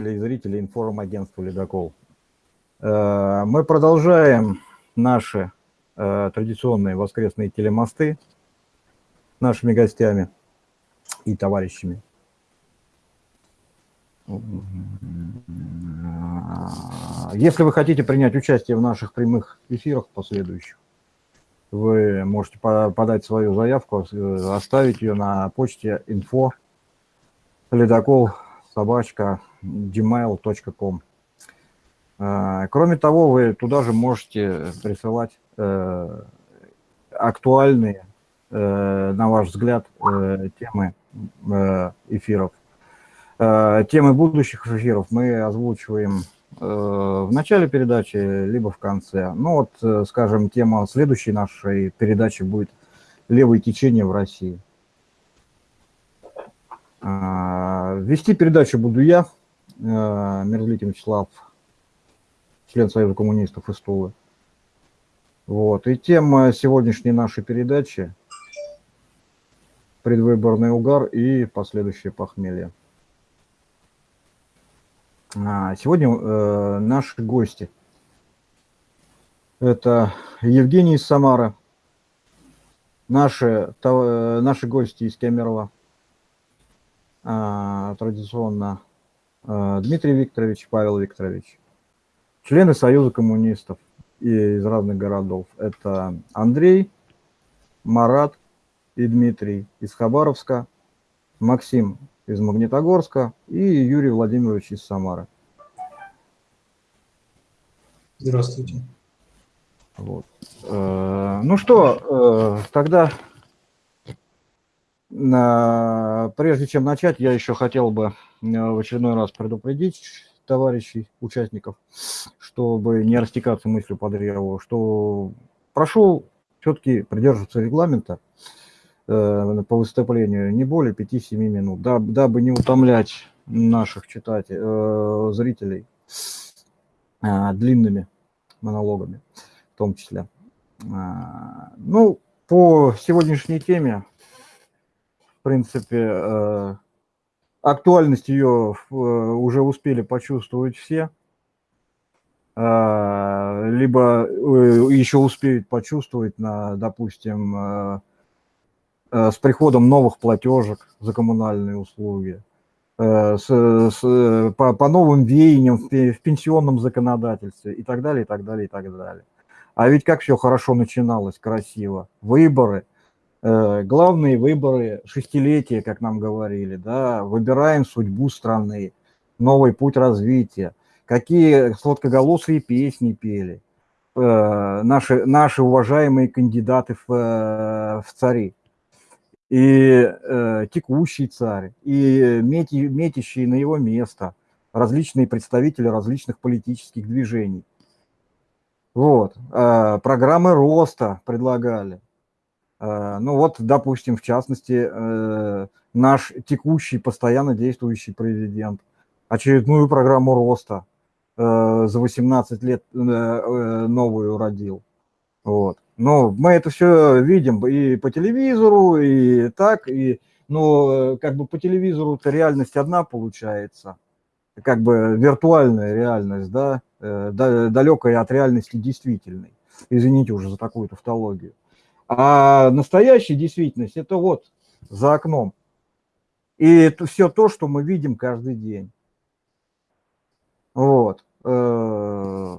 и зрителей информагентства «Ледокол». Э, мы продолжаем наши э, традиционные воскресные телемосты с нашими гостями и товарищами. Если вы хотите принять участие в наших прямых эфирах последующих, вы можете подать свою заявку, э, оставить ее на почте info ледокол собачка gmail.com. А, кроме того, вы туда же можете присылать э, актуальные, э, на ваш взгляд, э, темы эфиров. Темы будущих эфиров мы озвучиваем в начале передачи, либо в конце. Ну вот, скажем, тема следующей нашей передачи будет «Левое течение в России». А, вести передачу буду я, Э, Мерзлитин Вячеслав, член Союза коммунистов из Тулы. Вот. И тема сегодняшней нашей передачи – предвыборный угар и последующее похмелье. А, сегодня э, наши гости – это Евгений из Самары, наши, наши гости из Кемерово, а, традиционно Э, Дмитрий Викторович, Павел Викторович, члены Союза коммунистов из разных городов. Это Андрей, Марат и Дмитрий из Хабаровска, Максим из Магнитогорска и Юрий Владимирович из Самары. Здравствуйте. Вот. Э, ну что, э, тогда Прежде чем начать, я еще хотел бы э, в очередной раз предупредить товарищей, участников, чтобы не растекаться мыслью по древу, что прошу все-таки придерживаться регламента э, по выступлению не более 5-7 минут, дабы не утомлять наших читателей, э, зрителей длинными монологами в том числе. Ну, по сегодняшней теме принципе, э, актуальность ее э, уже успели почувствовать все, э, либо еще успеют почувствовать, на, допустим, с приходом новых платежек за коммунальные услуги, с, с, по, по новым веяниям в, в пенсионном законодательстве и так далее, и так далее, и так далее. А ведь как все хорошо начиналось, красиво. Выборы – главные выборы шестилетия, как нам говорили, да, выбираем судьбу страны, новый путь развития, какие сладкоголосые песни пели э, наши, наши уважаемые кандидаты в, э, в цари, и э, текущий царь, и мети, метящие на его место различные представители различных политических движений. Вот, э, программы роста предлагали, Э, ну вот, допустим, в частности, э, наш текущий, постоянно действующий президент очередную программу роста э, за 18 лет новую родил. Вот. Но мы это все видим и по телевизору, и так, и, но как бы по телевизору-то реальность одна получается, как бы виртуальная реальность, да, далекая от реальности действительной. Извините уже за такую тавтологию. А настоящая действительность – это вот за окном. И это все то, что мы видим каждый день. Вот. Э,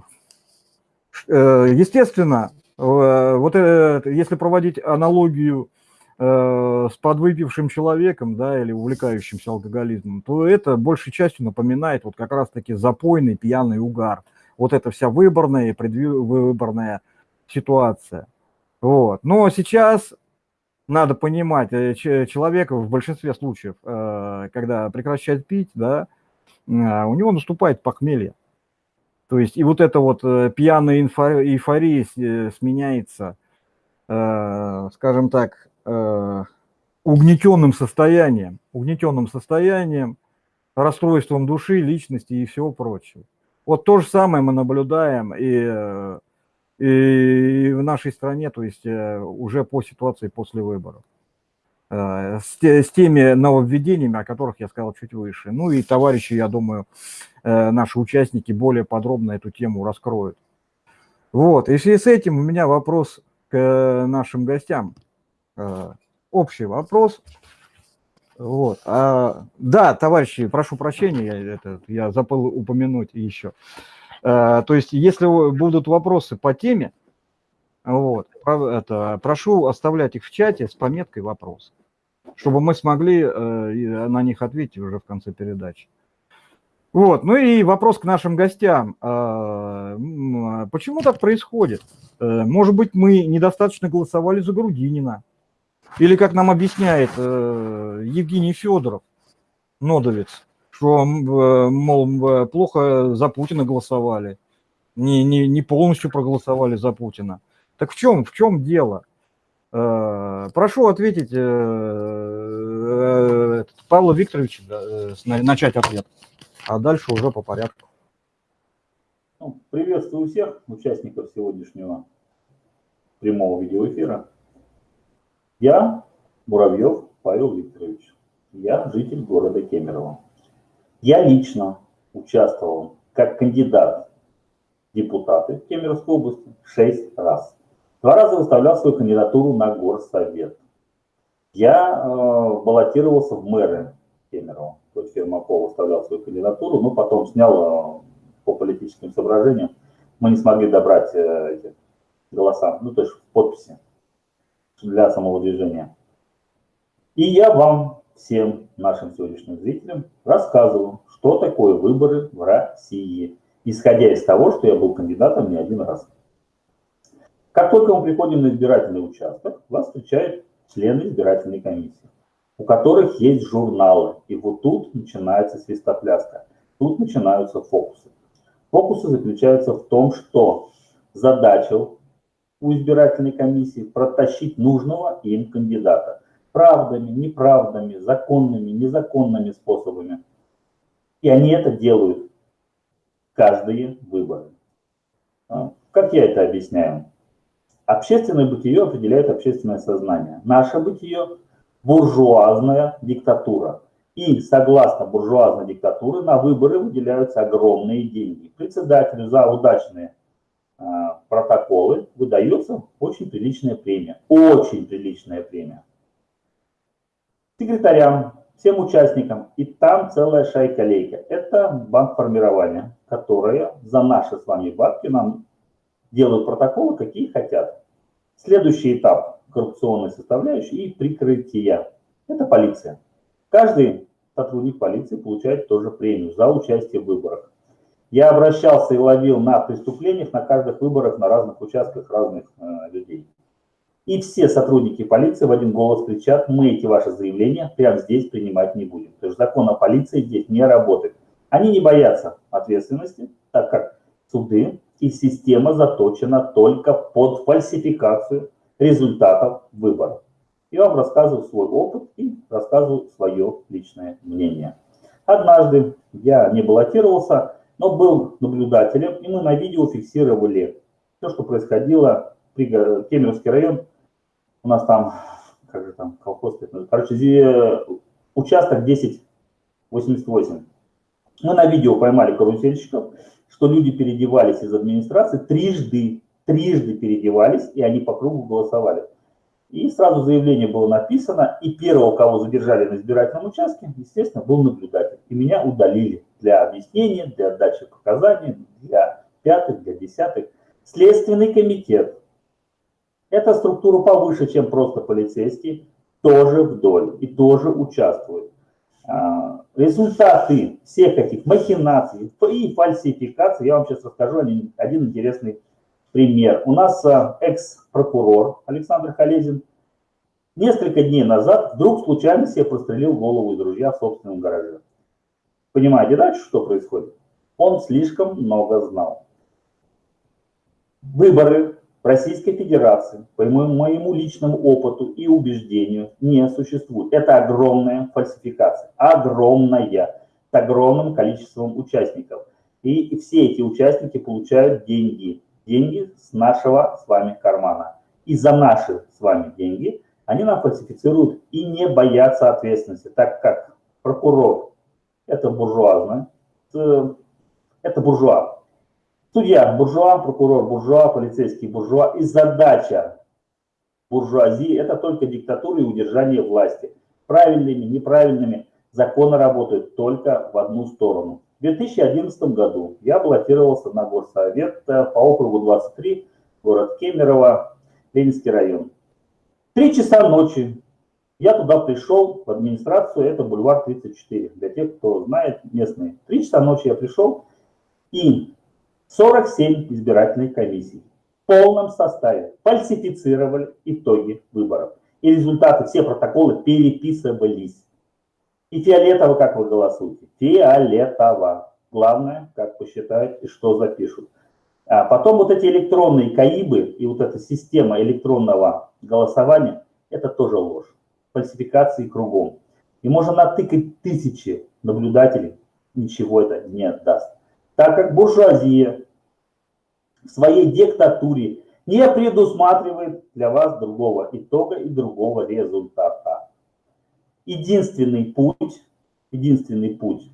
э, естественно, э, вот это, если проводить аналогию с подвыпившим человеком, да, или увлекающимся алкоголизмом, то это большей частью напоминает вот как раз-таки запойный пьяный угар. Вот это вся выборная и предвыборная ситуация. Вот. Но сейчас надо понимать, э, человек в большинстве случаев, э, когда прекращает пить, да, а, у него наступает похмелье. То есть и вот эта вот э, пьяная эйфория сменяется, скажем так, угнетенным состоянием, угнетенным состоянием, расстройством души, личности и всего прочего. Вот то же самое мы наблюдаем и и в нашей стране, то есть э, уже по ситуации после выборов. э, с, те, с теми нововведениями, о которых я сказал чуть выше. Ну и товарищи, я думаю, э, наши участники более подробно эту тему раскроют. Вот, и в связи с этим у меня вопрос к нашим гостям. Общий вопрос. Вот. А, да, товарищи, прошу прощения, я, это, я забыл упомянуть еще. А, то есть, если будут вопросы по теме, вот, это, прошу оставлять их в чате с пометкой «Вопрос», чтобы мы смогли э, на них ответить уже в конце передачи. Вот, ну и вопрос к нашим гостям. А, почему так происходит? Э, может быть, мы недостаточно голосовали за Грудинина? Или, как нам объясняет э, Евгений Федоров, нодовец, что, э, мол, плохо за Путина голосовали, не, не, не полностью проголосовали за Путина. Так в чем, в чем дело? Э, прошу ответить Павла Викторовича, начать ответ, а дальше уже по порядку. Ну, приветствую всех участников сегодняшнего прямого видеоэфира. Я Муравьев Павел Викторович. Я житель города Кемерово. Я лично участвовал как кандидат в депутаты Кемеровской области шесть раз. Два раза выставлял свою кандидатуру на горсовет. Я э, баллотировался в мэры Кемерово. То есть Фермаков выставлял свою кандидатуру, но потом снял э, по политическим соображениям. Мы не смогли добрать э, эти голоса, ну то есть подписи для самого движения. И я вам, всем нашим сегодняшним зрителям, рассказываю, что такое выборы в России, исходя из того, что я был кандидатом не один раз. Как только мы приходим на избирательный участок, вас встречают члены избирательной комиссии, у которых есть журналы. И вот тут начинается свистопляска, тут начинаются фокусы. Фокусы заключаются в том, что задача у избирательной комиссии протащить нужного им кандидата. Правдами, неправдами, законными, незаконными способами. И они это делают каждые выборы. А, как я это объясняю? Общественное бытие определяет общественное сознание. Наше бытие – буржуазная диктатура. И согласно буржуазной диктатуре на выборы выделяются огромные деньги. Председателю за удачные а, протоколы выдается очень приличная премия. Очень приличная премия. Секретарям, всем участникам, и там целая шайка-лейка. Это банк формирования, которая за наши с вами бабки нам делают протоколы, какие хотят. Следующий этап коррупционной составляющей и прикрытия. Это полиция. Каждый сотрудник полиции получает тоже премию за участие в выборах. Я обращался и ловил на преступлениях на каждых выборах на разных участках разных э, людей. И все сотрудники полиции в один голос кричат, мы эти ваши заявления прямо здесь принимать не будем. То есть закон о полиции здесь не работает. Они не боятся ответственности, так как суды и система заточена только под фальсификацию результатов выборов. Я вам рассказываю свой опыт и рассказываю свое личное мнение. Однажды я не баллотировался, но был наблюдателем, и мы на видео фиксировали все, что происходило, Кемеровский район, у нас там, как же там, колхоз, короче, участок 1088. Мы на видео поймали карусельщиков, что люди переодевались из администрации трижды, трижды переодевались, и они по кругу голосовали. И сразу заявление было написано, и первого, кого задержали на избирательном участке, естественно, был наблюдатель. И меня удалили для объяснения, для отдачи показаний, для пятых, для десятых. Следственный комитет. Эта структура повыше, чем просто полицейский, тоже вдоль и тоже участвует. А, результаты всех этих махинаций и фальсификаций, я вам сейчас расскажу один, интересный пример. У нас а, экс-прокурор Александр Халезин несколько дней назад вдруг случайно себе прострелил голову из ружья в собственном гараже. Понимаете дальше, что происходит? Он слишком много знал. Выборы в Российской Федерации, по моему личному опыту и убеждению, не существует. Это огромная фальсификация, огромная, с огромным количеством участников. И все эти участники получают деньги, деньги с нашего с вами кармана. И за наши с вами деньги они нам фальсифицируют и не боятся ответственности, так как прокурор – это буржуазно, э, это буржуа. Судья – буржуа, прокурор – буржуа, полицейский – буржуа. И задача буржуазии – это только диктатура и удержание власти. Правильными, неправильными законы работают только в одну сторону. В 2011 году я баллотировался на горсовет по округу 23, город Кемерово, Ленинский район. Три часа ночи я туда пришел, в администрацию, это бульвар 34, для тех, кто знает местные. Три часа ночи я пришел, и 47 избирательных комиссий в полном составе фальсифицировали итоги выборов. И результаты, все протоколы переписывались. И фиолетово, как вы голосуете? Фиолетово. Главное, как посчитают и что запишут. А потом вот эти электронные КАИБы и вот эта система электронного голосования, это тоже ложь. Фальсификации кругом. И можно натыкать тысячи наблюдателей, ничего это не даст. Так как буржуазия в своей диктатуре не предусматривает для вас другого итога и другого результата. Единственный путь, единственный путь,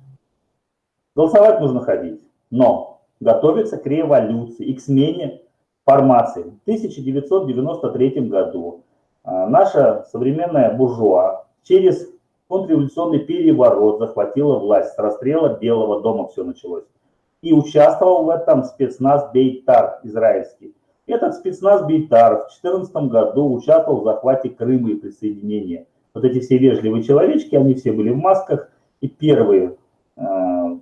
голосовать нужно ходить, но готовиться к революции и к смене формации. В 1993 году а, наша современная буржуа через контрреволюционный переворот захватила власть. С расстрела Белого дома все началось и участвовал в этом спецназ Бейтар израильский. Этот спецназ Бейтар в 2014 году участвовал в захвате Крыма и присоединении. Вот эти все вежливые человечки, они все были в масках, и первые э,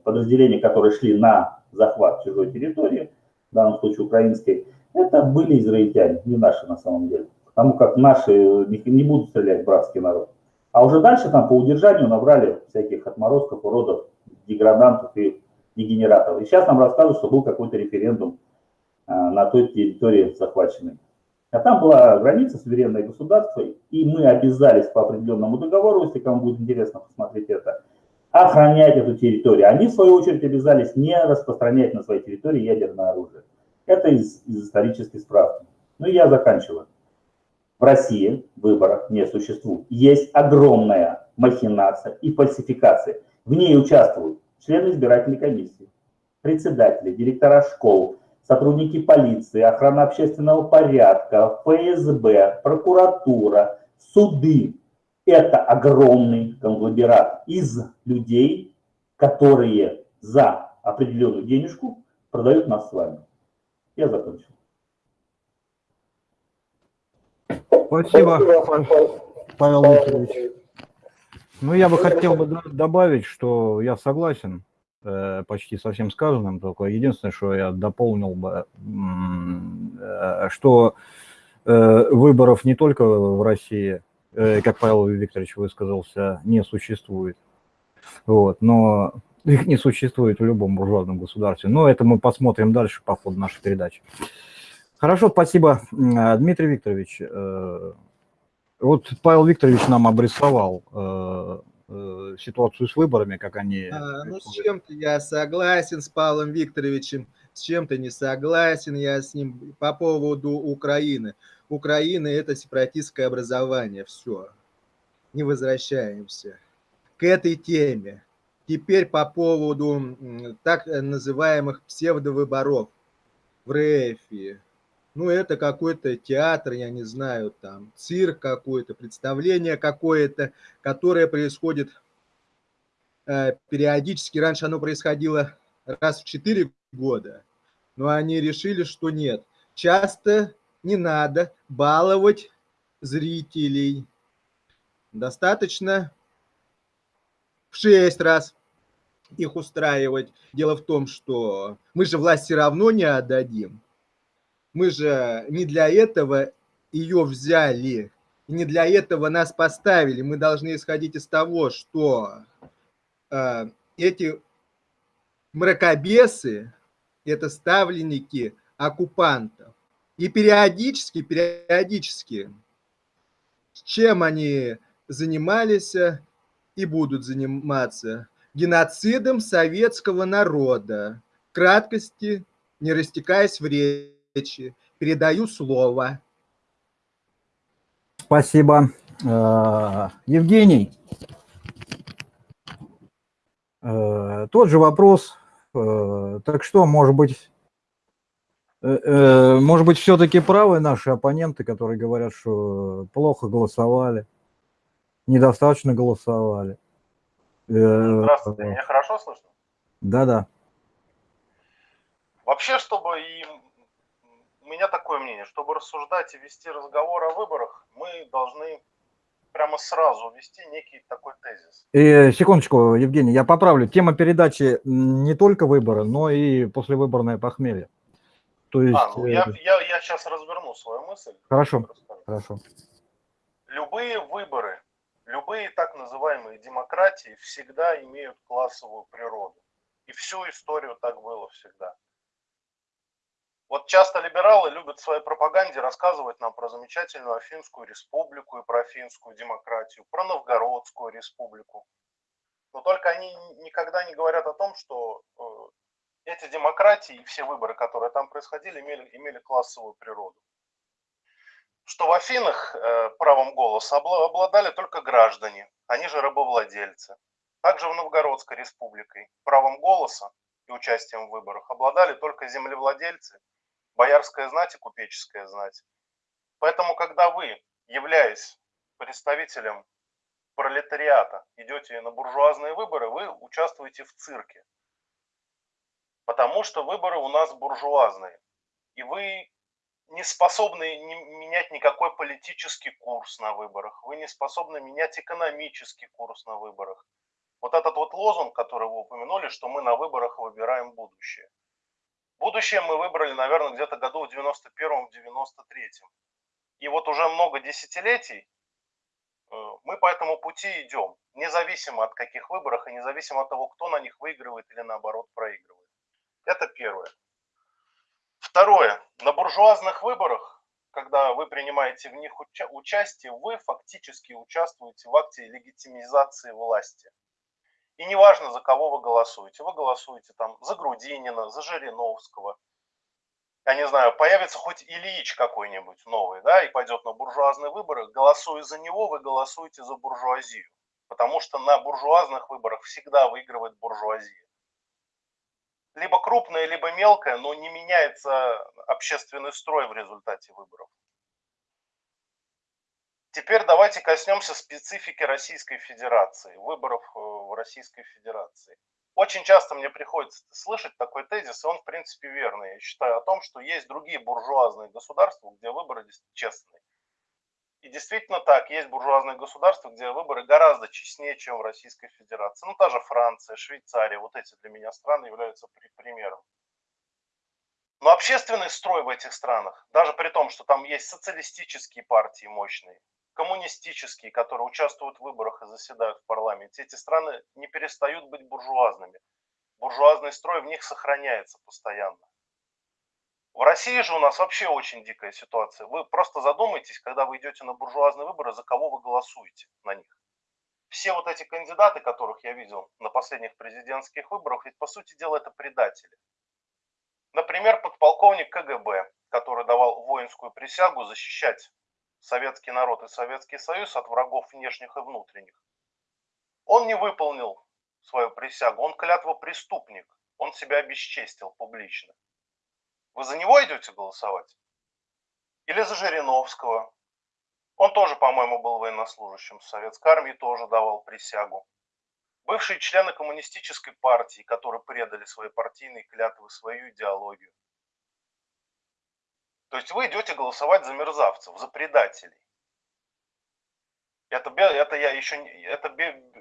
подразделения, которые шли на захват чужой территории, в данном случае украинской, это были израильтяне, не наши на самом деле. Потому как наши не, не будут стрелять братский народ. А уже дальше там по удержанию набрали всяких отморозков, уродов, деградантов и дегенератов. И сейчас нам рассказывают, что был какой-то референдум а, на той территории захваченной. А там была граница, суверенное государство, и мы обязались по определенному договору, если кому будет интересно посмотреть это, охранять эту территорию. Они, в свою очередь, обязались не распространять на своей территории ядерное оружие. Это из, из исторической справки. Ну и я заканчиваю. В России выборов не существует. Есть огромная махинация и фальсификация. В ней участвуют члены избирательной комиссии, председатели, директора школ, сотрудники полиции, охрана общественного порядка, ФСБ, прокуратура, суды. Это огромный конгломерат из людей, которые за определенную денежку продают нас с вами. Я закончил. Спасибо, Павел Викторович. Ну, я бы хотел бы добавить, что я согласен э, почти со всем сказанным, только единственное, что я дополнил бы, э, что э, выборов не только в России, как Павел Викторович высказался, не существует, вот, но их не существует в любом буржуазном государстве. Но это мы посмотрим дальше по ходу нашей передачи. Хорошо, спасибо, Дмитрий Викторович. Вот Павел Викторович нам обрисовал э, э, ситуацию с выборами, как они... А, ну, с чем-то я согласен с Павлом Викторовичем, с чем-то не согласен я с ним по поводу Украины. Украина – это сепаратистское образование, все. Не возвращаемся к этой теме. Теперь по поводу так называемых псевдовыборов в РФ ну, это какой-то театр, я не знаю, там, цирк какой-то, представление какое-то, которое происходит э, периодически. Раньше оно происходило раз в 4 года, но они решили, что нет. Часто не надо баловать зрителей. Достаточно в 6 раз их устраивать. Дело в том, что мы же власть все равно не отдадим. Мы же не для этого ее взяли, не для этого нас поставили. Мы должны исходить из того, что э, эти мракобесы – это ставленники оккупантов. И периодически, периодически, чем они занимались и будут заниматься? Геноцидом советского народа. Краткости, не растекаясь в речи. Передаю слово. Спасибо. Э, Евгений, э, тот же вопрос. Э, Так что, может быть, может быть, все-таки правы наши оппоненты, которые говорят, что плохо голосовали, недостаточно голосовали. Здравствуйте, меня хорошо слышно? Да-да. Вообще, чтобы и у меня такое мнение, чтобы рассуждать и вести разговор о выборах, мы должны прямо сразу ввести некий такой тезис. И, секундочку, Евгений, я поправлю. Тема передачи не только выборы, но и послевыборное похмелье. То есть, А, ну э, я, я, я сейчас разверну свою мысль. Хорошо. Хорошо. Любые выборы, любые так называемые демократии всегда имеют классовую природу. И всю историю так было всегда. Вот часто либералы любят в своей пропаганде рассказывать нам про замечательную Афинскую республику и про финскую демократию, про Новгородскую республику. Но только они никогда не говорят о том, что э, эти демократии и все выборы, которые там происходили, имели, имели классовую природу. Что в Афинах э, правом голоса обла- обладали только граждане, они же рабовладельцы. Также в Новгородской республике правом голоса и участием в выборах обладали только землевладельцы, боярская знать и купеческая знать. Поэтому, когда вы, являясь представителем пролетариата, идете на буржуазные выборы, вы участвуете в цирке. Потому что выборы у нас буржуазные. И вы не способны менять никакой политический курс на выборах. Вы не способны менять экономический курс на выборах. Вот этот вот лозунг, который вы упомянули, что мы на выборах выбираем будущее. Будущее мы выбрали, наверное, где-то году в 91-м, 93-м. И вот уже много десятилетий э, мы по этому пути идем, независимо от каких выборах и независимо от того, кто на них выигрывает или наоборот проигрывает. Это первое. Второе. На буржуазных выборах, когда вы принимаете в них уча- участие, вы фактически участвуете в акте легитимизации власти. И неважно, за кого вы голосуете. Вы голосуете там за Грудинина, за Жириновского. Я не знаю, появится хоть Ильич какой-нибудь новый, да, и пойдет на буржуазные выборы. Голосуя за него, вы голосуете за буржуазию. Потому что на буржуазных выборах всегда выигрывает буржуазия. Либо крупная, либо мелкая, но не меняется общественный строй в результате выборов. Теперь давайте коснемся специфики Российской Федерации, выборов э, в Российской Федерации. Очень часто мне приходится слышать такой тезис, и он в принципе верный. Я считаю о том, что есть другие буржуазные государства, где выборы честные. И действительно так, есть буржуазные государства, где выборы гораздо честнее, чем в Российской Федерации. Ну, та же Франция, Швейцария, вот эти для меня страны являются при- примером. Но общественный строй в этих странах, даже при том, что там есть социалистические партии мощные, коммунистические, которые участвуют в выборах и заседают в парламенте, эти страны не перестают быть буржуазными. Буржуазный строй в них сохраняется постоянно. В России же у нас вообще очень дикая ситуация. Вы просто задумайтесь, когда вы идете на буржуазные выборы, за кого вы голосуете на них. Все вот эти кандидаты, которых я видел на последних президентских выборах, ведь по сути дела это предатели. Например, подполковник КГБ, который давал воинскую присягу защищать советский народ и Советский Союз от врагов внешних и внутренних. Он не выполнил свою присягу, он клятвопреступник, он себя обесчестил публично. Вы за него идете голосовать? Или за Жириновского? Он тоже, по-моему, был военнослужащим в Советской армии, тоже давал присягу. Бывшие члены коммунистической партии, которые предали свои партийные клятвы, свою идеологию. То есть вы идете голосовать за мерзавцев, за предателей. Это, это я еще это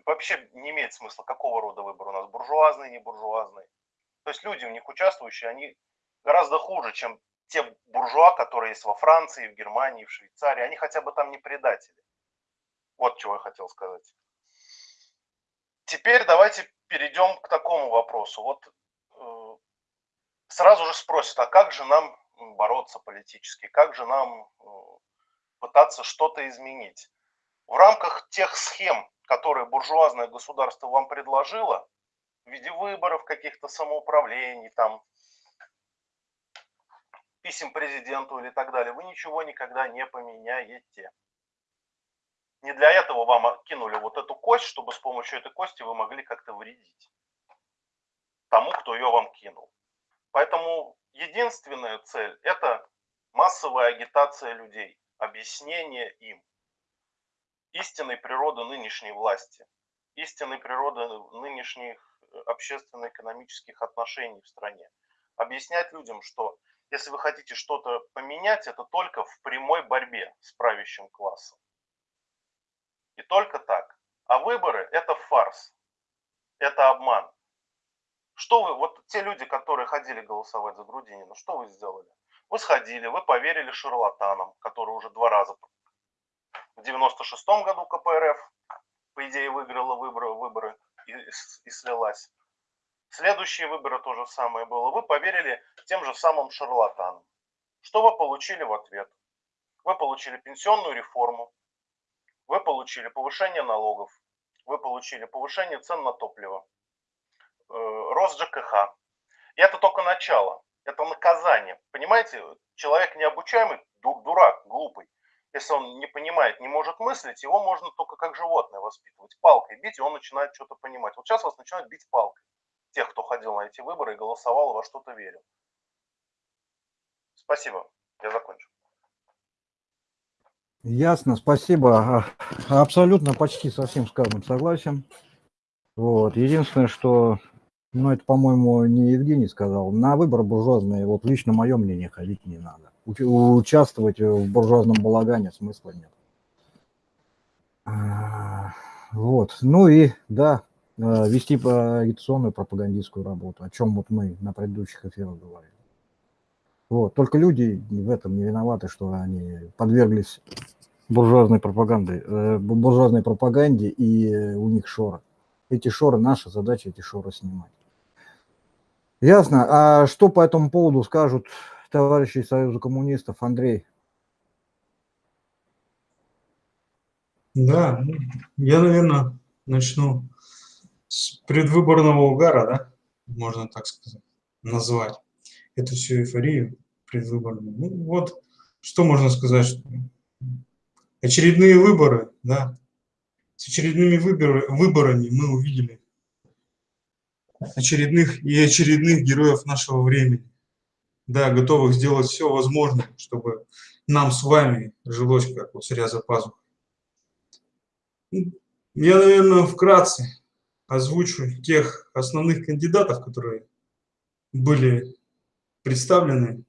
вообще не имеет смысла, какого рода выбор у нас, буржуазный, не буржуазный. То есть люди в них участвующие, они гораздо хуже, чем те буржуа, которые есть во Франции, в Германии, в Швейцарии. Они хотя бы там не предатели. Вот чего я хотел сказать. Теперь давайте перейдем к такому вопросу. Вот э, сразу же спросят, а как же нам бороться политически, как же нам э, пытаться что-то изменить? В рамках тех схем, которые буржуазное государство вам предложило, в виде выборов, каких-то самоуправлений, там, писем президенту или так далее, вы ничего никогда не поменяете. Не для этого вам кинули вот эту кость, чтобы с помощью этой кости вы могли как-то вредить тому, кто ее вам кинул. Поэтому единственная цель – это массовая агитация людей, объяснение им истинной природы нынешней власти, истинной природы нынешних общественно-экономических отношений в стране. Объяснять людям, что если вы хотите что-то поменять, это только в прямой борьбе с правящим классом. И только так. А выборы – это фарс, это обман. Что вы, вот те люди, которые ходили голосовать за Грудинина, что вы сделали? Вы сходили, вы поверили шарлатанам, которые уже два раза в 96-м году КПРФ, по идее, выиграла выборы, выборы и, и слилась. Следующие выборы то же самое было. Вы поверили тем же самым шарлатанам. Что вы получили в ответ? Вы получили пенсионную реформу, вы получили повышение налогов, вы получили повышение цен на топливо, рост ЖКХ. И это только начало, это наказание. Понимаете, человек необучаемый, дурак, глупый. Если он не понимает, не может мыслить, его можно только как животное воспитывать. Палкой бить, и он начинает что-то понимать. Вот сейчас вас начинают бить палкой тех, кто ходил на эти выборы и голосовал во что-то верил. Спасибо. Я закончу. Ясно, спасибо. А, Абсолютно почти со всем сказанным согласен. Вот. Единственное, что, ну, это, по-моему, не Евгений сказал, на выборы буржуазные, вот лично мое мнение, ходить не надо. У- Участвовать в буржуазном балагане смысла нет. А, Вот. Ну и, да, э, вести агитационную пропагандистскую работу, о чем вот мы на предыдущих эфирах говорили. Вот. Только люди в этом не виноваты, что они подверглись буржуазной пропаганды, э, бу- буржуазной пропаганде, и у них шоры. Эти шоры, наша задача эти шоры снимать. Ясно. А что по этому поводу скажут товарищи Союза коммунистов? Андрей, Да, ну, я, наверное, начну с предвыборного угара, да, можно так сказать, назвать эту всю эйфорию предвыборную. Ну, вот, что можно сказать, что очередные выборы, да, с очередными выборы, выборами мы увидели очередных и очередных героев нашего времени, да, готовых сделать все возможное, чтобы нам с вами жилось как вот зря за пазухой. Я, наверное, вкратце озвучу тех основных кандидатов, которые были представлены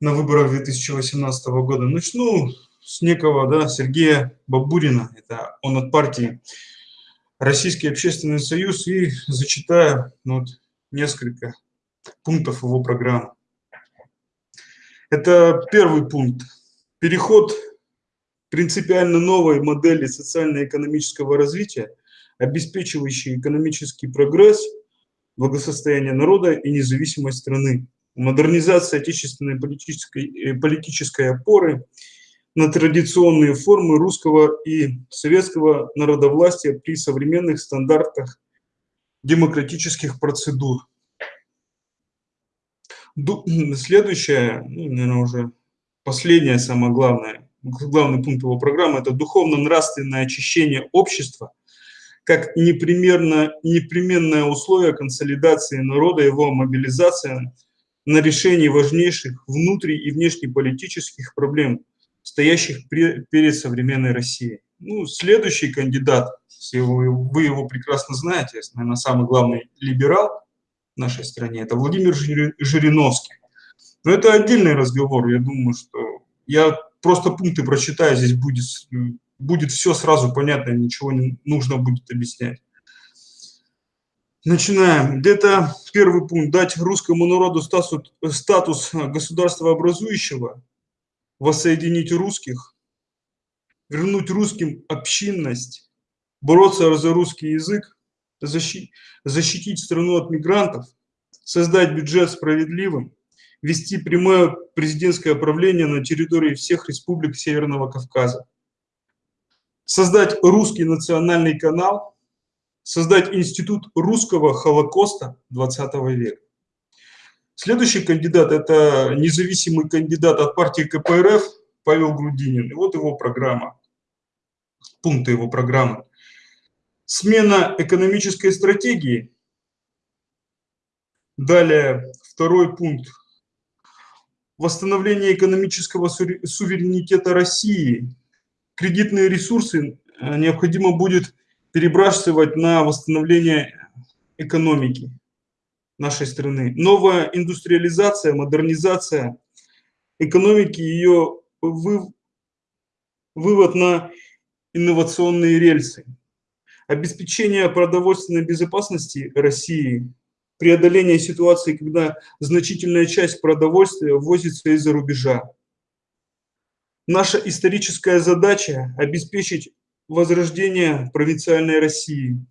на выборах 2018 года. Начну с некого да, Сергея Бабурина, это он от партии Российский общественный союз, и зачитаю ну, вот, несколько пунктов его программы. Это первый пункт. Переход принципиально новой модели социально-экономического развития, обеспечивающей экономический прогресс, благосостояние народа и независимость страны. Модернизация отечественной политической, э, политической опоры на традиционные формы русского и советского народовластия при современных стандартах демократических процедур. Ду- Следующее, ну, наверное, уже последнее, самое главное, главный пункт его программы – это духовно-нравственное очищение общества как непременно, непременное условие консолидации народа, его мобилизация на решение важнейших внутри- и внешнеполитических проблем, стоящих пре- перед современной Россией. Ну, следующий кандидат, вы, вы его прекрасно знаете, наверное, самый главный либерал в нашей стране, это Владимир Жири- Жириновский. Но это отдельный разговор, я думаю, что я просто пункты прочитаю, здесь будет, будет все сразу понятно, ничего не нужно будет объяснять. Начинаем. Где-то первый пункт. Дать русскому народу статус, статус государства образующего, воссоединить русских, вернуть русским общинность, бороться за русский язык, защи- защитить страну от мигрантов, создать бюджет справедливым, вести прямое президентское правление на территории всех республик Северного Кавказа, создать русский национальный канал, создать институт русского Холокоста 20 века. Следующий кандидат – это независимый кандидат от партии КПРФ Павел Грудинин. И вот его программа. пункты его программы. Смена экономической стратегии. Далее, второй пункт. Восстановление экономического суверенитета России. Кредитные ресурсы э, необходимо будет перебрасывать на восстановление экономики нашей страны. Новая индустриализация, модернизация экономики, ее вы, вывод на инновационные рельсы, обеспечение продовольственной безопасности России, преодоление ситуации, когда значительная часть продовольствия ввозится из-за рубежа. Наша историческая задача – обеспечить возрождение провинциальной России,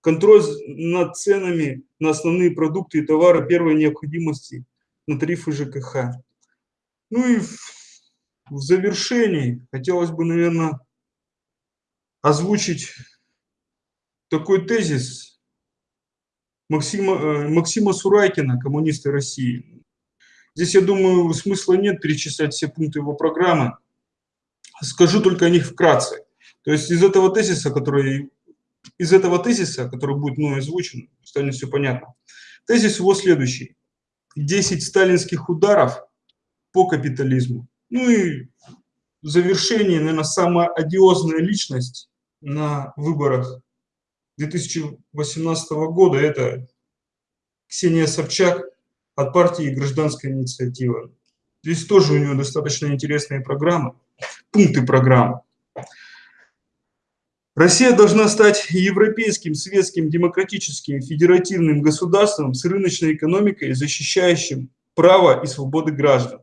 контроль над ценами на основные продукты и товары первой необходимости на тарифы ЖКХ. Ну и в, в завершении хотелось бы, наверное, озвучить такой тезис Максима, э, Максима Сурайкина, коммуниста России. Здесь, я думаю, смысла нет перечислять все пункты его программы. Скажу только о них вкратце. То есть из этого тезиса, который из этого тезиса, который будет мной озвучен, станет все понятно. Тезис его следующий. 10 сталинских ударов по капитализму. Ну и в завершении, наверное, самая одиозная личность на выборах 2018 года – это Ксения Собчак от партии «Гражданская инициатива». Здесь тоже у нее достаточно интересные программы, пункты программы. Россия должна стать европейским, светским, демократическим, федеративным государством с рыночной экономикой, защищающим право и свободы граждан.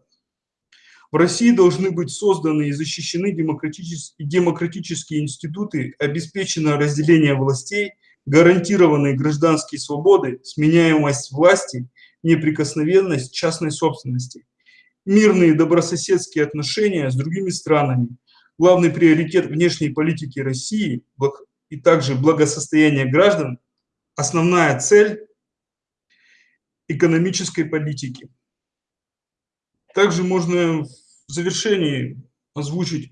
В России должны быть созданы и защищены демократические институты, обеспечено разделение властей, гарантированные гражданские свободы, сменяемость власти, неприкосновенность частной собственности, мирные добрососедские отношения с другими странами – главный приоритет внешней политики России и также благосостояние граждан, основная цель экономической политики. Также можно в завершении озвучить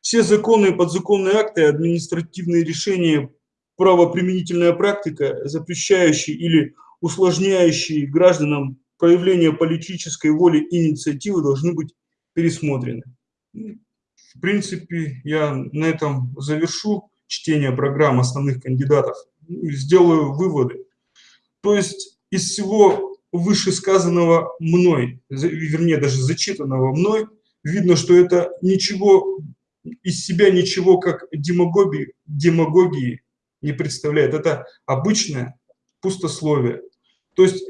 все законы и подзаконные акты, административные решения, правоприменительная практика, запрещающие или усложняющие гражданам проявление политической воли и инициативы должны быть пересмотрены. В принципе, я на этом завершу чтение программ основных кандидатов и сделаю выводы. То есть из всего вышесказанного мной, вернее даже зачитанного мной, видно, что это ничего из себя ничего как демагогии, демагогии не представляет. Это обычное пустословие. То есть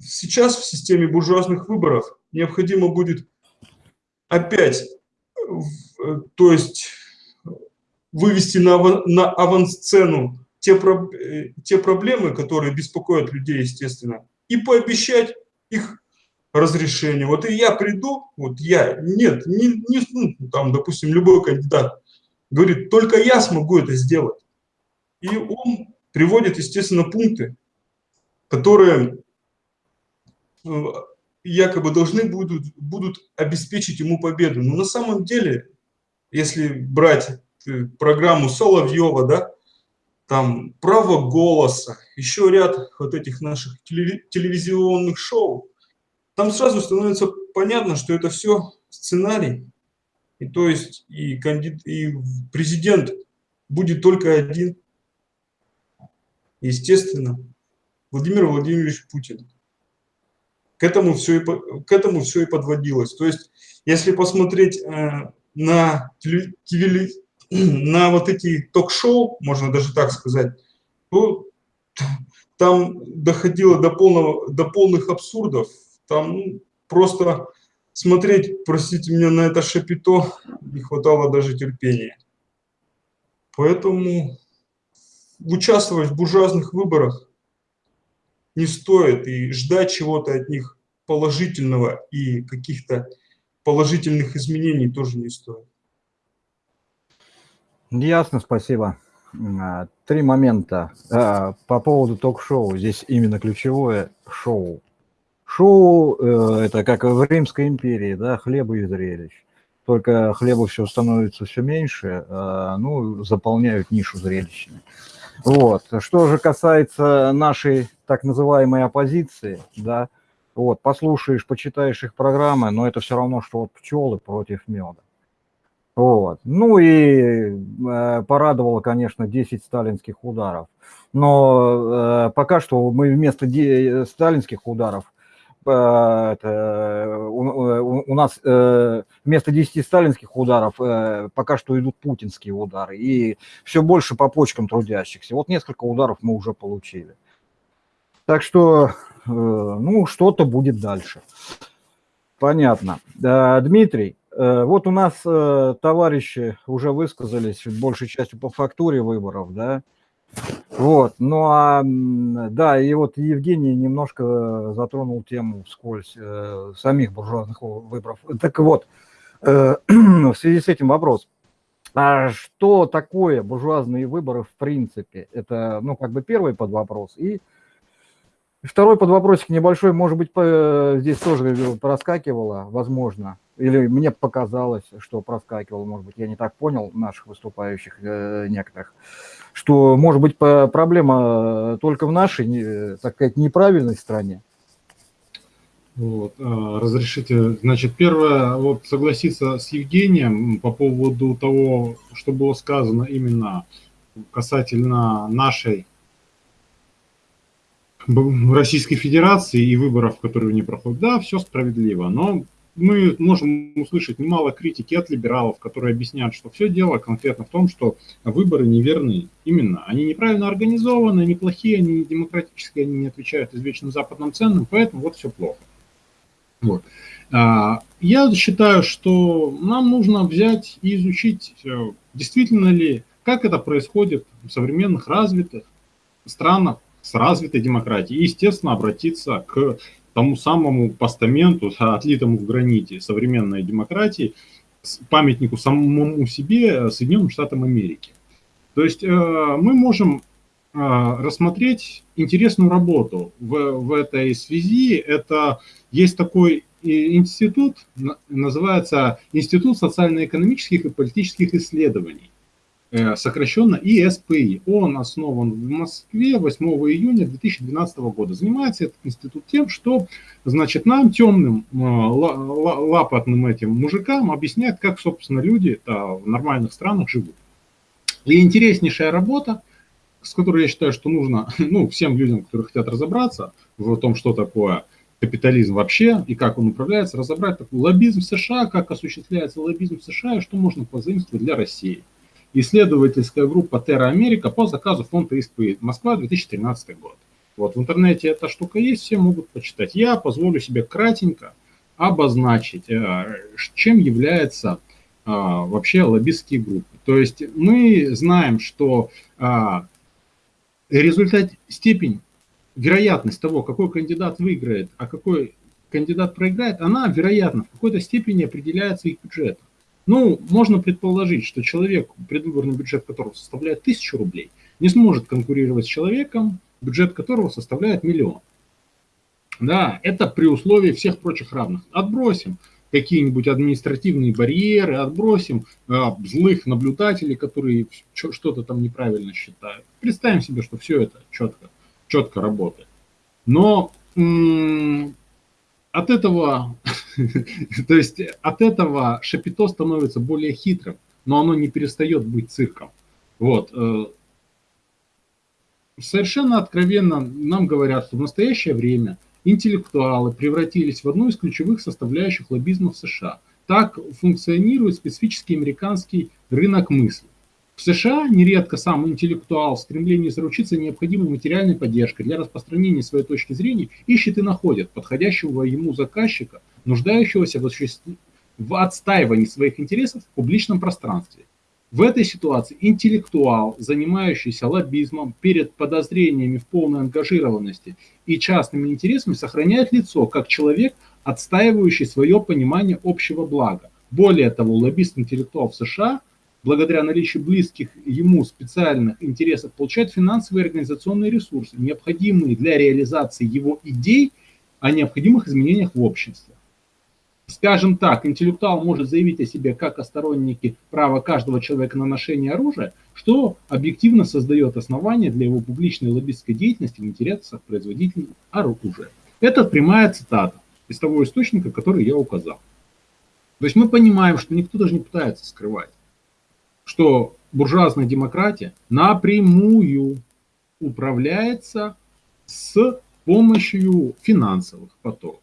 сейчас в системе буржуазных выборов необходимо будет опять то есть вывести на, на авансцену те, э, те проблемы, которые беспокоят людей, естественно, и пообещать их разрешение. Вот и я приду, вот я, нет, не, не ну, там, допустим, любой кандидат говорит, только я смогу это сделать. И он приводит, естественно, пункты, которые э, якобы должны будут, будут обеспечить ему победу. Но на самом деле, если брать э, программу Соловьева, да, там право голоса, еще ряд вот этих наших телевизионных шоу, там сразу становится понятно, что это все сценарий. И то есть и, кандид, и президент будет только один. Естественно, Владимир Владимирович Путин. К этому все и, к этому все и подводилось. То есть, если посмотреть э, на, теле, на вот эти ток-шоу, можно даже так сказать, то там доходило до, полного, до полных абсурдов. Там ну, просто смотреть, простите меня, на это шапито не хватало даже терпения. Поэтому участвовать в буржуазных выборах не стоит и ждать чего-то от них положительного и каких-то положительных изменений тоже не стоит. Ясно, спасибо. А, три момента. А, по поводу ток-шоу. Здесь именно ключевое шоу. Шоу э, – это как в Римской империи, да, хлеба и зрелищ. только хлеба все становится все меньше, а, ну, заполняют нишу зрелищами. Вот. Что же касается нашей так называемой оппозиции, да, вот, послушаешь, почитаешь их программы, но это все равно, что вот пчелы против меда. Вот. Ну и э, порадовало, конечно, 10 сталинских ударов. Но э, пока что мы вместо сталинских ударов Э, это, у, у нас э, вместо 10 сталинских ударов э, пока что идут путинские удары. И все больше по почкам трудящихся. Вот несколько ударов мы уже получили. Так что, ну, что-то будет дальше. Понятно. Дмитрий, вот у нас товарищи уже высказались большей частью по фактуре выборов, да? Вот, ну а, да, и вот Евгений немножко затронул тему вскользь э, самих буржуазных выборов. Так вот, э, в связи с этим вопрос. А что такое буржуазные выборы в принципе? Это, ну, как бы первый под вопрос. И второй под вопросик небольшой, может быть, по, здесь тоже проскакивало, возможно, или мне показалось, что проскакивало, может быть, я не так понял наших выступающих э, некоторых что, может быть, проблема только в нашей, так сказать, неправильной стране? Вот, разрешите, значит, первое, вот согласиться с Евгением по поводу того, что было сказано именно касательно нашей Российской Федерации и выборов, которые не проходят. Да, все справедливо, но мы можем услышать немало критики от либералов, которые объясняют, что все дело конкретно в том, что выборы неверны. Именно, они неправильно организованы, они плохие, они не демократические, они не отвечают извечным западным ценам, поэтому вот все плохо. Вот. А, я считаю, что нам нужно взять и изучить, э, действительно ли, как это происходит в современных развитых странах с развитой демократией, и, естественно, обратиться к тому самому постаменту, отлитому в граните современной демократии, памятнику самому себе э, Соединенным Штатам Америки. То есть э, мы можем э, рассмотреть интересную работу в, в этой связи. Это есть такой институт, называется Институт социально-экономических и политических исследований. Э, сокращенно ИСПИ. Он основан в Москве 8 июня 2012 года. Занимается этот институт тем, что значит, нам, темным, э, лапотным этим мужикам объясняет, как, собственно, люди в нормальных странах живут. И интереснейшая работа, с которой я считаю, что нужно ну, всем людям, которые хотят разобраться в том, что такое капитализм вообще и как он управляется, разобрать такой лоббизм США, как осуществляется лоббизм США и что можно позаимствовать для России исследовательская группа Terra Америка по заказу фонда ИСПИ. Москва, 2013 год. Вот в интернете эта штука есть, все могут почитать. Я позволю себе кратенько обозначить, э, чем является а, вообще лоббистские группы. То есть мы знаем, что а, результат, степень, вероятность того, какой кандидат выиграет, а какой кандидат проиграет, она, вероятно, в какой-то степени определяется их бюджетом. Ну, можно предположить, что человек, предвыборный бюджет которого составляет тысячу рублей, не сможет конкурировать с человеком, бюджет которого составляет миллион. Да, это при условии всех прочих равных. Отбросим какие-нибудь административные барьеры, отбросим э, злых наблюдателей, которые что-то там неправильно считают. Представим себе, что все это четко, четко работает. Но от этого, то есть от этого шапито становится более хитрым, но оно не перестает быть цирком. Вот. Э, совершенно откровенно нам говорят, что в настоящее время интеллектуалы превратились в одну из ключевых составляющих лоббизма в США. Так функционирует специфический американский рынок мысли. В США нередко сам интеллектуал в стремлении заручиться необходимой материальной поддержкой для распространения своей точки зрения ищет и находит подходящего ему заказчика, нуждающегося в, в отстаивании своих интересов в публичном пространстве. В этой ситуации интеллектуал, занимающийся лоббизмом перед подозрениями в полной ангажированности и частными интересами, сохраняет лицо как человек, отстаивающий свое понимание общего блага. Более того, лоббист-интеллектуал в США – благодаря наличию близких ему специальных интересов, получает финансовые и организационные ресурсы, необходимые для реализации его идей о необходимых изменениях в обществе. скажем так, интеллектуал может заявить о себе как о стороннике права каждого человека на ношение оружия, что объективно создает основания для его публичной лоббистской деятельности в интересах производителей оружия. Это прямая цитата из того источника, который я указал. То есть мы понимаем, что никто даже не пытается скрывать, что буржуазная демократия напрямую управляется с помощью финансовых потоков.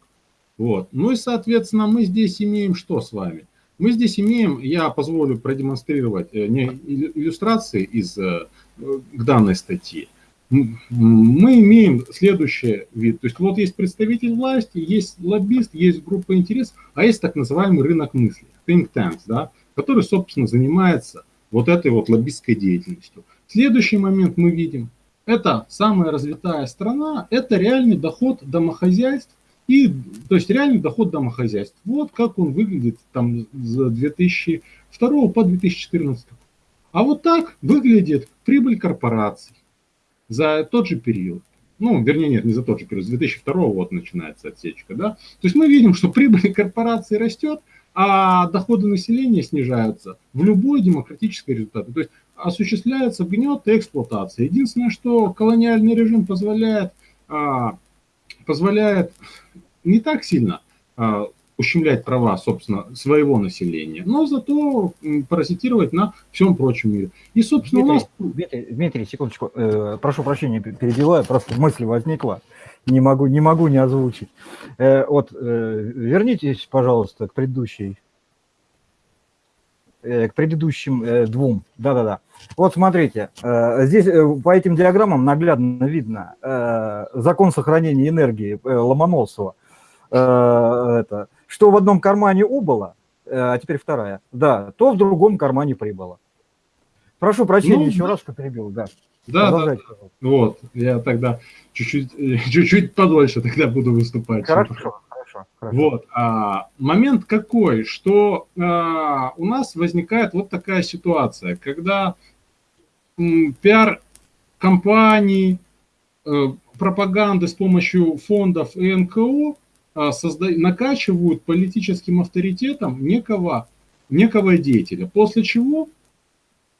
Вот. Ну и, соответственно, мы здесь имеем что с вами? Мы здесь имеем, я позволю продемонстрировать э, иллюстрации из, э, к данной статьи. Мы имеем следующий вид. То есть вот есть представитель власти, есть лоббист, есть группа интересов, а есть так называемый рынок мысли, think tanks, да, который, собственно, занимается вот этой вот лоббистской деятельностью. Следующий момент мы видим, это самая развитая страна, это реальный доход домохозяйств, и, то есть реальный доход домохозяйств. Вот как он выглядит там с 2002 по 2014. А вот так выглядит прибыль корпораций за тот же период. Ну, вернее, нет, не за тот же период, с 2002 вот начинается отсечка, да. То есть мы видим, что прибыль корпорации растет, а доходы населения снижаются в любой демократической результате. То есть осуществляется гнет и эксплуатация. Единственное, что колониальный режим позволяет, а, позволяет не так сильно а, ущемлять права, собственно, своего населения, но зато паразитировать на всем прочем мире. И, собственно, Дмитрий, у нас... Дмитрий, Дмитрий секундочку, э, прошу прощения, перебиваю, просто мысль возникла, не могу, не могу не озвучить. Э, вот, э, вернитесь, пожалуйста, к предыдущей Э, к предыдущим э, двум. Да-да-да. Вот смотрите, э, здесь по этим диаграммам наглядно видно закон сохранения энергии Ломоносова. Это, что в одном кармане убыло, а теперь вторая, да, то в другом кармане прибыло. Прошу прощения ну, еще раз, что перебил, да. Да, да, вот, я тогда чуть-чуть, чуть-чуть подольше тогда буду выступать. Хорошо хорошо. хорошо. Вот. А, момент какой, что а, у нас возникает вот такая ситуация, когда пиар-компании, а, пропаганды с помощью фондов и НКО созда... накачивают политическим авторитетом некого, некого деятеля, после чего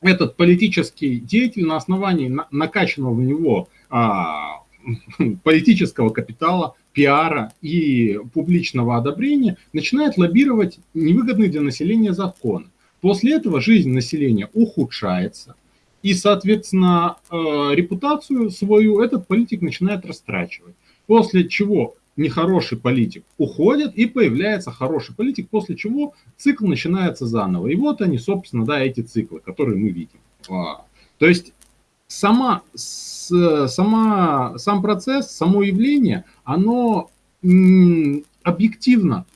этот политический деятель на основании накачанного в него а, политического капитала пиара и публичного одобрения начинает лоббировать невыгодные для населения законы. После этого жизнь населения ухудшается, и, соответственно, э, репутацию свою этот политик начинает растрачивать. После чего нехороший политик уходит, и появляется хороший политик, после чего цикл начинается заново. И вот они, собственно, да, эти циклы, которые мы видим. А, то есть сама, сама, сам процесс, само явление, оно объективно,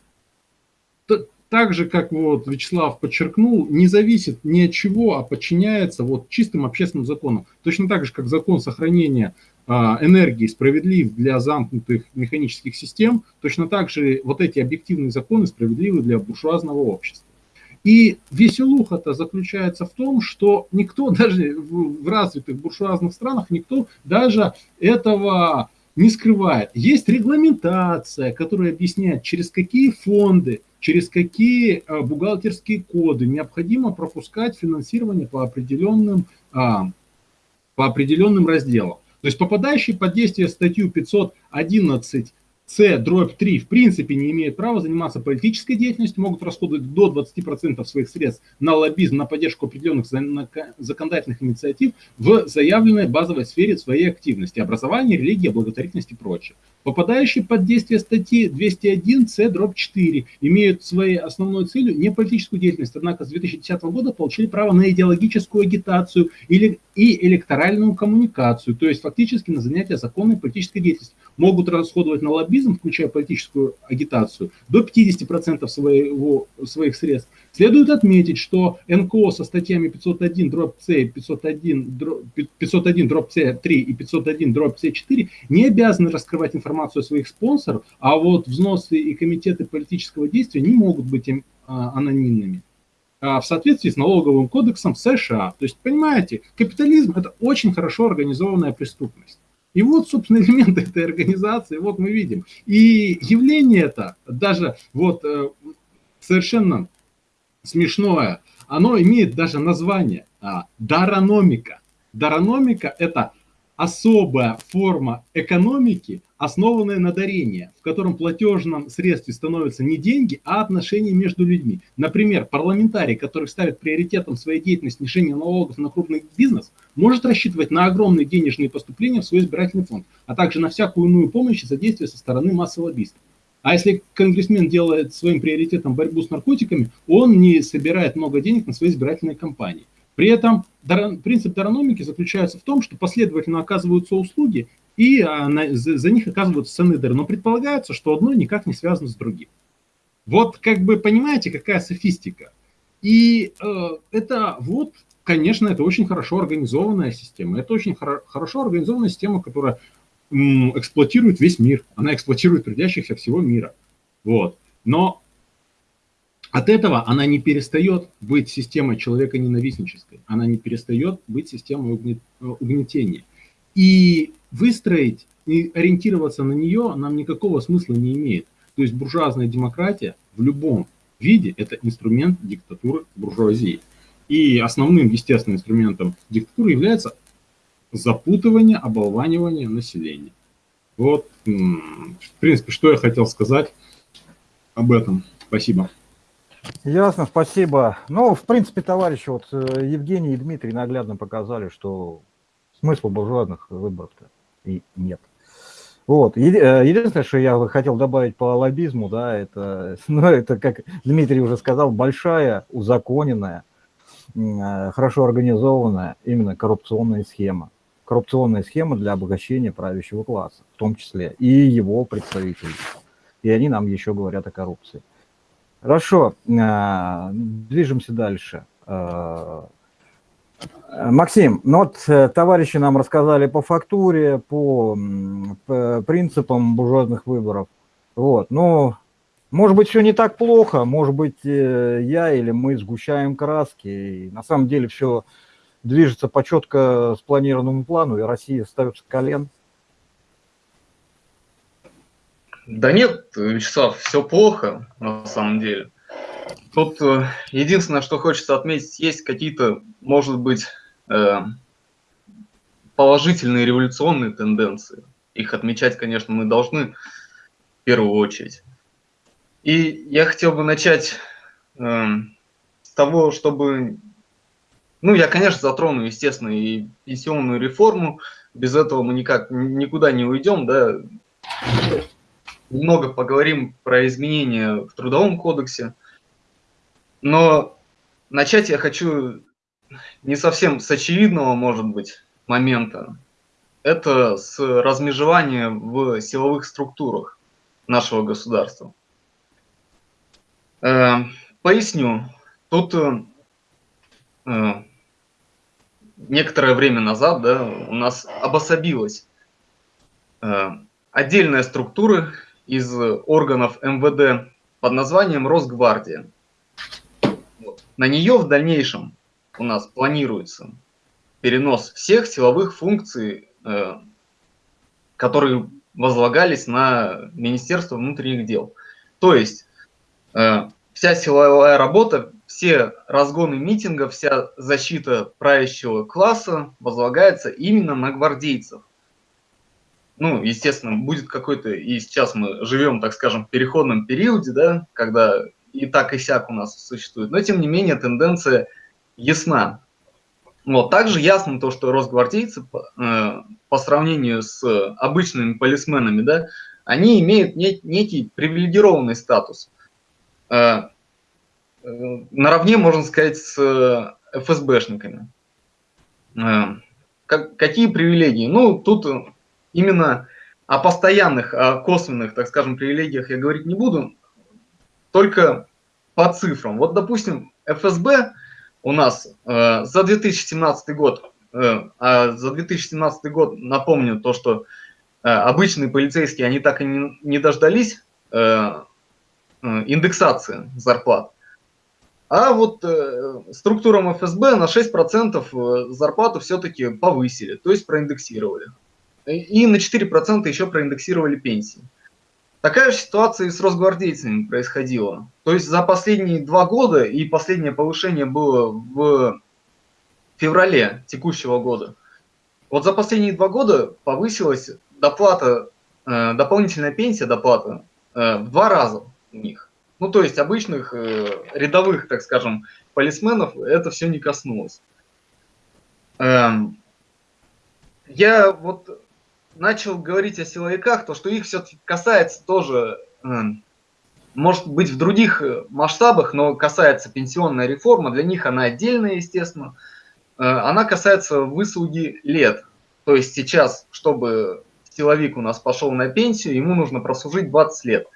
так же, как вот Вячеслав подчеркнул, не зависит ни от чего, а подчиняется вот чистым общественным законам. Точно так же, как закон сохранения энергии справедлив для замкнутых механических систем, точно так же вот эти объективные законы справедливы для буржуазного общества. И веселуха-то заключается в том, что никто даже в, в развитых буржуазных странах, никто даже этого не скрывает. Есть регламентация, которая объясняет, через какие фонды, через какие а, бухгалтерские коды необходимо пропускать финансирование по определенным, а, по определенным разделам. То есть попадающий под действие статью 511 с, дробь 3, в принципе не имеют права заниматься политической деятельностью, могут расходовать до 20% своих средств на лоббизм, на поддержку определенных законодательных инициатив в заявленной базовой сфере своей активности, образования, религии, благотворительности и прочее. Попадающие под действие статьи 201 С, дробь 4 имеют своей основной целью не политическую деятельность, однако с 2010 года получили право на идеологическую агитацию или и электоральную коммуникацию, то есть фактически на занятия законной политической деятельностью. Могут расходовать на лоббизм, включая политическую агитацию, до 50% своего, своих средств. Следует отметить, что НКО со статьями 501 дробь С, 501 дробь, 501 дробь С3 и 501 дробь С4 не обязаны раскрывать информацию о своих спонсорах, а вот взносы и комитеты политического действия не могут быть им а, анонимными. А, в соответствии с налоговым кодексом США. То есть, понимаете, капитализм – это очень хорошо организованная преступность. И вот, собственно, элементы этой организации, вот мы видим. И явление это, даже вот э, совершенно смешное. Оно имеет даже название а, дарономика. Дарономика – это особая форма экономики, основанная на дарении, в котором платежном средстве становятся не деньги, а отношения между людьми. Например, парламентарий, который ставит приоритетом своей деятельности снижение налогов на крупный бизнес, может рассчитывать на огромные денежные поступления в свой избирательный фонд, а также на всякую иную помощь и содействие со стороны массы лоббистов. А если конгрессмен делает своим приоритетом борьбу с наркотиками, он не собирает много денег на свои избирательные кампании. При этом принцип дарономики заключается в том, что последовательно оказываются услуги, и а, за них оказываются ценные дары. Но предполагается, что одно никак не связано с другим. Вот как бы понимаете, какая софистика. И э, это вот, конечно, это очень хорошо организованная система. Это очень хоро хорошо организованная система, которая эксплуатирует весь мир. Она эксплуатирует трудящихся всего мира. Вот. Но от этого она не перестает быть системой человека-ненавистнической, она не перестает быть системой угнетения. И выстроить и ориентироваться на нее нам никакого смысла не имеет. То есть буржуазная демократия в любом виде – это инструмент диктатуры буржуазии. И основным, естественным инструментом диктатуры является запутывание, оболванивание населения. Вот, в принципе, что я хотел сказать об этом. Спасибо. Ясно, спасибо. Ну, в принципе, товарищи, вот э, Евгений и Дмитрий наглядно показали, что смысла буржуазных выборов-то и нет. Вот. Э, единственное, что я хотел добавить по лоббизму, да, это, ну, это, как Дмитрий уже сказал, большая, узаконенная, э, хорошо организованная именно коррупционная схема. Коррупционная схема для обогащения правящего класса, в том числе и его представителей. И они нам еще говорят о коррупции. Хорошо, а, движемся дальше. А, Максим, ну вот э, товарищи нам рассказали по фактуре, по, принципам буржуазных выборов. Вот, ну, может быть, все не так плохо, может быть, э, я или мы сгущаем краски. И на самом деле все движется по четко спланированному плану, и Россия ставится колен. Да нет, Вячеслав, все плохо на самом деле. Тут э, единственное, что хочется отметить, есть какие-то, может быть, э, положительные революционные тенденции. Их отмечать, конечно, мы должны в первую очередь. И я хотел бы начать э, с того, чтобы... Ну, я, конечно, затрону, естественно, и пенсионную реформу. Без этого мы никак никуда не уйдем, да немного поговорим про изменения в Трудовом кодексе. Но начать я хочу не совсем с очевидного, может быть, момента. Это с размежевания в силовых структурах нашего государства. Э, поясню. Тут э, некоторое время назад да, у нас обособилась э, отдельная структура из органов МВД под названием Росгвардия. Вот. На нее в дальнейшем у нас планируется перенос всех силовых функций, э, которые возлагались на Министерство внутренних дел. То есть э, вся силовая работа, все разгоны митингов, вся защита правящего класса возлагается именно на гвардейцев ну, естественно, будет какой-то, и сейчас мы живем, так скажем, в переходном периоде, да, когда и так и сяк у нас существует, но тем не менее тенденция ясна. Вот, также ясно то, что росгвардейцы э, по сравнению с обычными полисменами, да, они имеют не, некий привилегированный статус. Э, э, наравне, можно сказать, с ФСБшниками. Э, как, какие привилегии? Ну, тут именно о постоянных, о косвенных, так скажем, привилегиях я говорить не буду, только по цифрам. Вот, допустим, ФСБ у нас э, за 2017 год, э, а за 2017 год напомню то, что э, обычные полицейские, они так и не, не дождались э, э, индексации зарплат. А вот э, структурам ФСБ на 6% э, зарплату все-таки повысили, то есть проиндексировали и на 4% еще проиндексировали пенсии. Такая же ситуация и с росгвардейцами происходила. То есть за последние два года, и последнее повышение было в феврале текущего года, вот за последние два года повысилась доплата, э, дополнительная пенсия, доплата э, в два раза у них. Ну, то есть обычных э, рядовых, так скажем, полисменов это все не коснулось. Эм, я вот начал говорить о силовиках, то что их все-таки касается тоже, эм, может быть, в других э, масштабах, но касается пенсионная реформа, для них она отдельная, естественно. Э, она касается выслуги лет. То есть сейчас, чтобы силовик у нас пошел на пенсию, ему нужно прослужить 20 лет.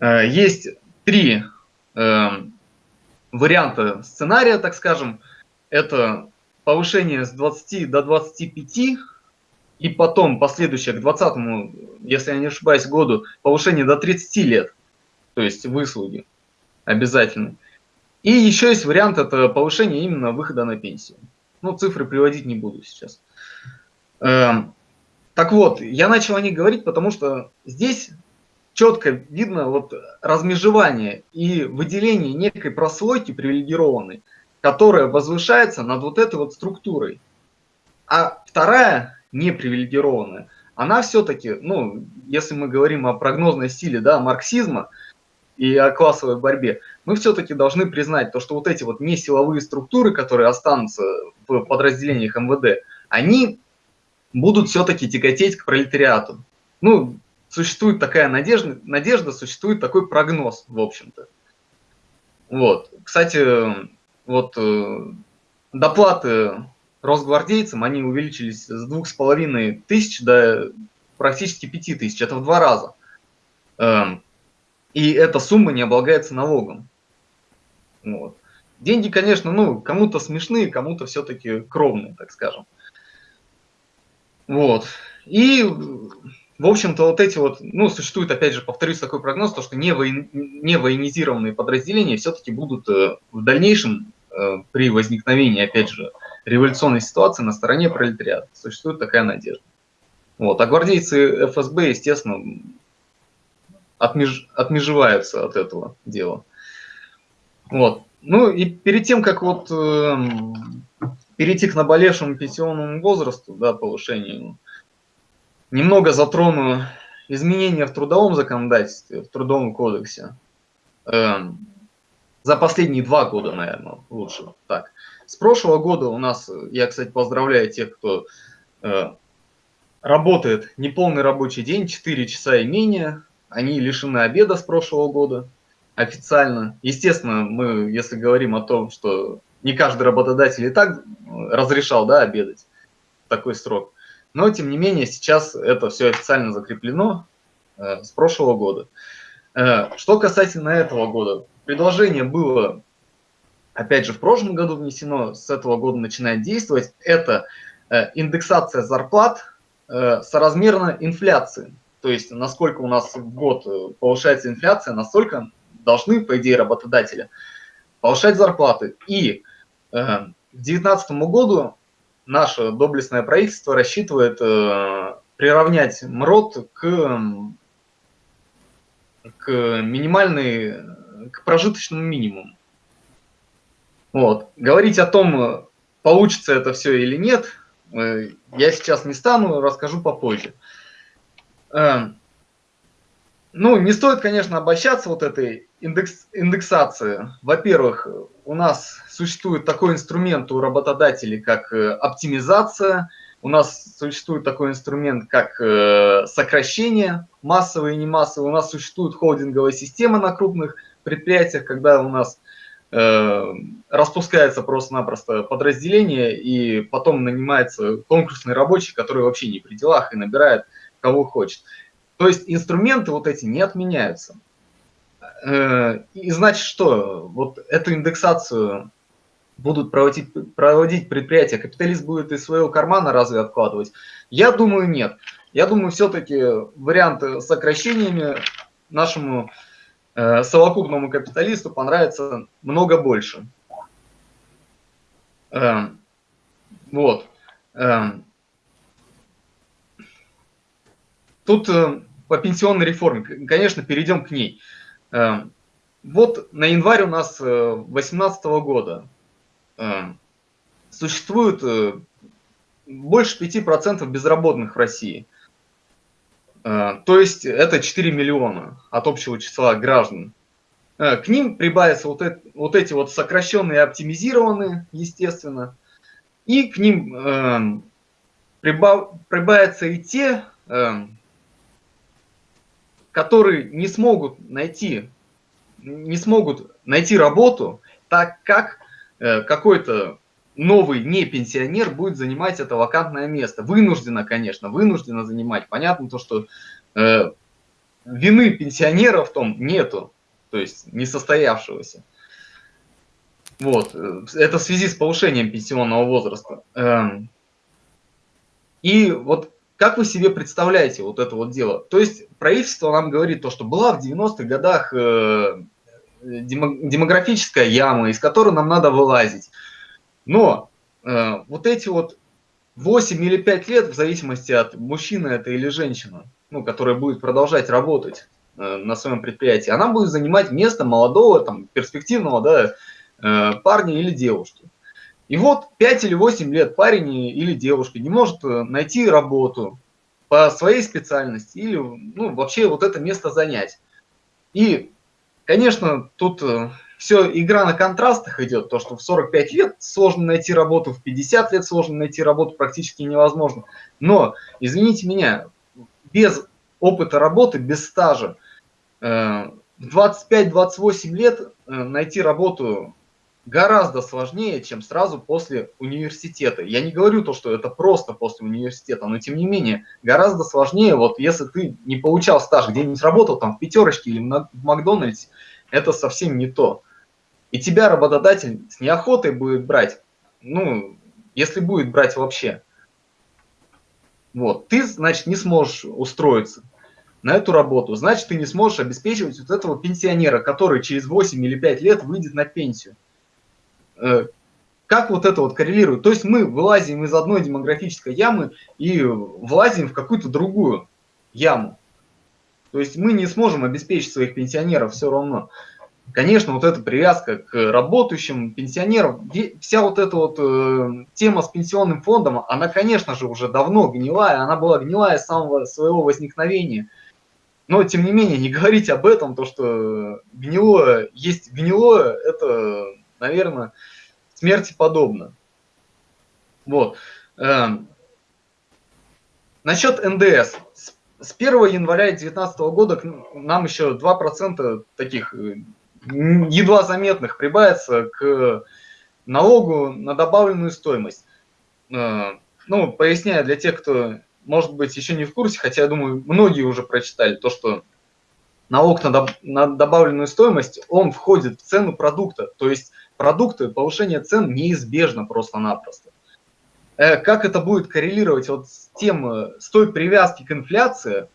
Э, есть три варианта сценария, так скажем. Это повышение с 20 до 25, и потом последующее к 20, если я не ошибаюсь, году, повышение до 30 лет, то есть выслуги обязательно. И еще есть вариант, это повышение именно выхода на пенсию. Ну, цифры приводить не буду сейчас. Эм, так вот, я начал о них говорить, потому что здесь четко видно вот размежевание и выделение некой прослойки привилегированной, которая возвышается над вот этой вот структурой. А вторая, непривилегированная, она все-таки, ну, если мы говорим о прогнозной силе, да, марксизма и о классовой борьбе, мы все-таки должны признать то, что вот эти вот несиловые структуры, которые останутся в подразделениях МВД, они будут все-таки тяготеть к пролетариату. Ну, существует такая надежда, надежда, существует такой прогноз, в общем-то. Вот. Кстати, вот э, доплаты росгвардейцам, они увеличились с двух с половиной тысяч до практически пяти тысяч, это в два раза. Эм, и эта сумма не облагается налогом. Вот. Деньги, конечно, ну, кому-то смешные, кому-то все-таки кровные, так скажем. Вот. И, в общем-то, вот эти вот, ну, существует, опять же, повторюсь, такой прогноз, то, что не, воен, не военизированные подразделения все-таки будут э, в дальнейшем Э, при возникновении, опять же, революционной ситуации на стороне пролетариата. Существует такая надежда. Вот. А гвардейцы ФСБ, естественно, отмеж... отмежеваются от этого дела. Вот. Ну и перед тем, как вот э, перейти к наболевшему пенсионному возрасту, да, повышению, немного затрону изменения в трудовом законодательстве, в трудовом кодексе. Э, за последние два года, наверное, лучше так. С прошлого года у нас, я, кстати, поздравляю тех, кто э, работает неполный рабочий день, 4 часа и менее. Они лишены обеда с прошлого года официально. Естественно, мы, если говорим о том, что не каждый работодатель и так разрешал да, обедать в такой срок. Но, тем не менее, сейчас это все официально закреплено э, с прошлого года. Э, что касательно этого года, предложение было, опять же, в прошлом году внесено, с этого года начинает действовать, это э, индексация зарплат э, соразмерно инфляции. То есть, насколько у нас в год э, повышается инфляция, настолько должны, по идее, работодатели повышать зарплаты. И к 2019 году наше доблестное правительство рассчитывает приравнять МРОД к, к минимальной к прожиточному минимуму. Вот. Говорить о том, получится это все или нет, э, я сейчас не стану, расскажу попозже. Эм, ну, не стоит, конечно, обольщаться вот этой индекс, индексации. Во-первых, у нас существует такой инструмент у работодателей, как э, оптимизация, у нас существует такой инструмент, как э, сокращение, массовые и не массовые, у нас существует холдинговая система на крупных предприятиях, когда у нас распускается просто-напросто подразделение, и потом нанимается конкурсный рабочий, который вообще не при делах и набирает кого хочет. То есть инструменты вот эти не отменяются. Э, и значит что? Вот эту индексацию будут проводить, проводить предприятия, капиталист будет из своего кармана разве откладывать? Я думаю, нет. Я думаю, все-таки варианты сокращениями нашему Э, совокупному капиталисту понравится много больше. Эм, вот. Эм, тут э, по пенсионной реформе, конечно, перейдем к ней. Э, вот на январь у нас 2018 года существует больше 5% безработных в России. То есть это 4 миллиона от общего числа граждан. К ним прибавятся вот, это, вот эти вот сокращенные оптимизированные, естественно. И к ним прибав, прибавятся и те, э, которые не смогут найти, не смогут найти работу, так как э, какой-то новый не пенсионер будет занимать это вакантное место. Вынужденно, конечно, вынужденно занимать. Понятно то, что э, вины пенсионера в том нету, то есть несостоявшегося. Вот. Э, это в связи с повышением пенсионного возраста. Эм, и вот как вы себе представляете вот это вот дело? То есть правительство нам говорит то, что была в 90-х годах э, демографическая яма, из которой нам надо вылазить. Но э, вот эти вот 8 или 5 лет, в зависимости от мужчины это или женщина, ну, которая будет продолжать работать э, на своем предприятии, она будет занимать место молодого, там, перспективного да, э, парня или девушки. И вот 5 или 8 лет парень или девушка не может э, найти работу по своей специальности или ну, вообще вот это место занять. И, конечно, тут э, все игра на контрастах идет, то, что в 45 лет сложно найти работу, в 50 лет сложно найти работу, практически невозможно. Но, извините меня, без опыта работы, без стажа, э, в 25-28 лет найти работу гораздо сложнее, чем сразу после университета. Я не говорю то, что это просто после университета, но тем не менее гораздо сложнее, вот если ты не получал стаж, где-нибудь работал там в пятерочке или в Макдональдсе, это совсем не то. И тебя работодатель с неохотой будет брать, ну, если будет брать вообще. Вот, ты, значит, не сможешь устроиться на эту работу, значит, ты не сможешь обеспечивать вот этого пенсионера, который через 8 или 5 лет выйдет на пенсию. Э, как вот это вот коррелирует? То есть мы вылазим из одной демографической ямы и влазим в какую-то другую яму. То есть мы не сможем обеспечить своих пенсионеров все равно. Конечно, вот эта привязка к работающим пенсионерам, вся вот эта вот э, тема с пенсионным фондом, она, конечно же, уже давно гнилая, она была гнилая с самого своего возникновения. Но, тем не менее, не говорить об этом, то, что гнилое есть гнилое, это наверное, смерти подобно. Вот. Эм. Насчет НДС. С 1 января 2019 года нам еще 2% таких э, едва заметных прибавится к налогу на добавленную стоимость. Э, ну, поясняю для тех, кто, может быть, еще не в курсе, хотя, я думаю, многие уже прочитали, то, что налог на, на добавленную стоимость, он входит в цену продукта. То есть продукты, повышение цен неизбежно просто-напросто. Э, как это будет коррелировать вот с тем, э, с той привязки к инфляции,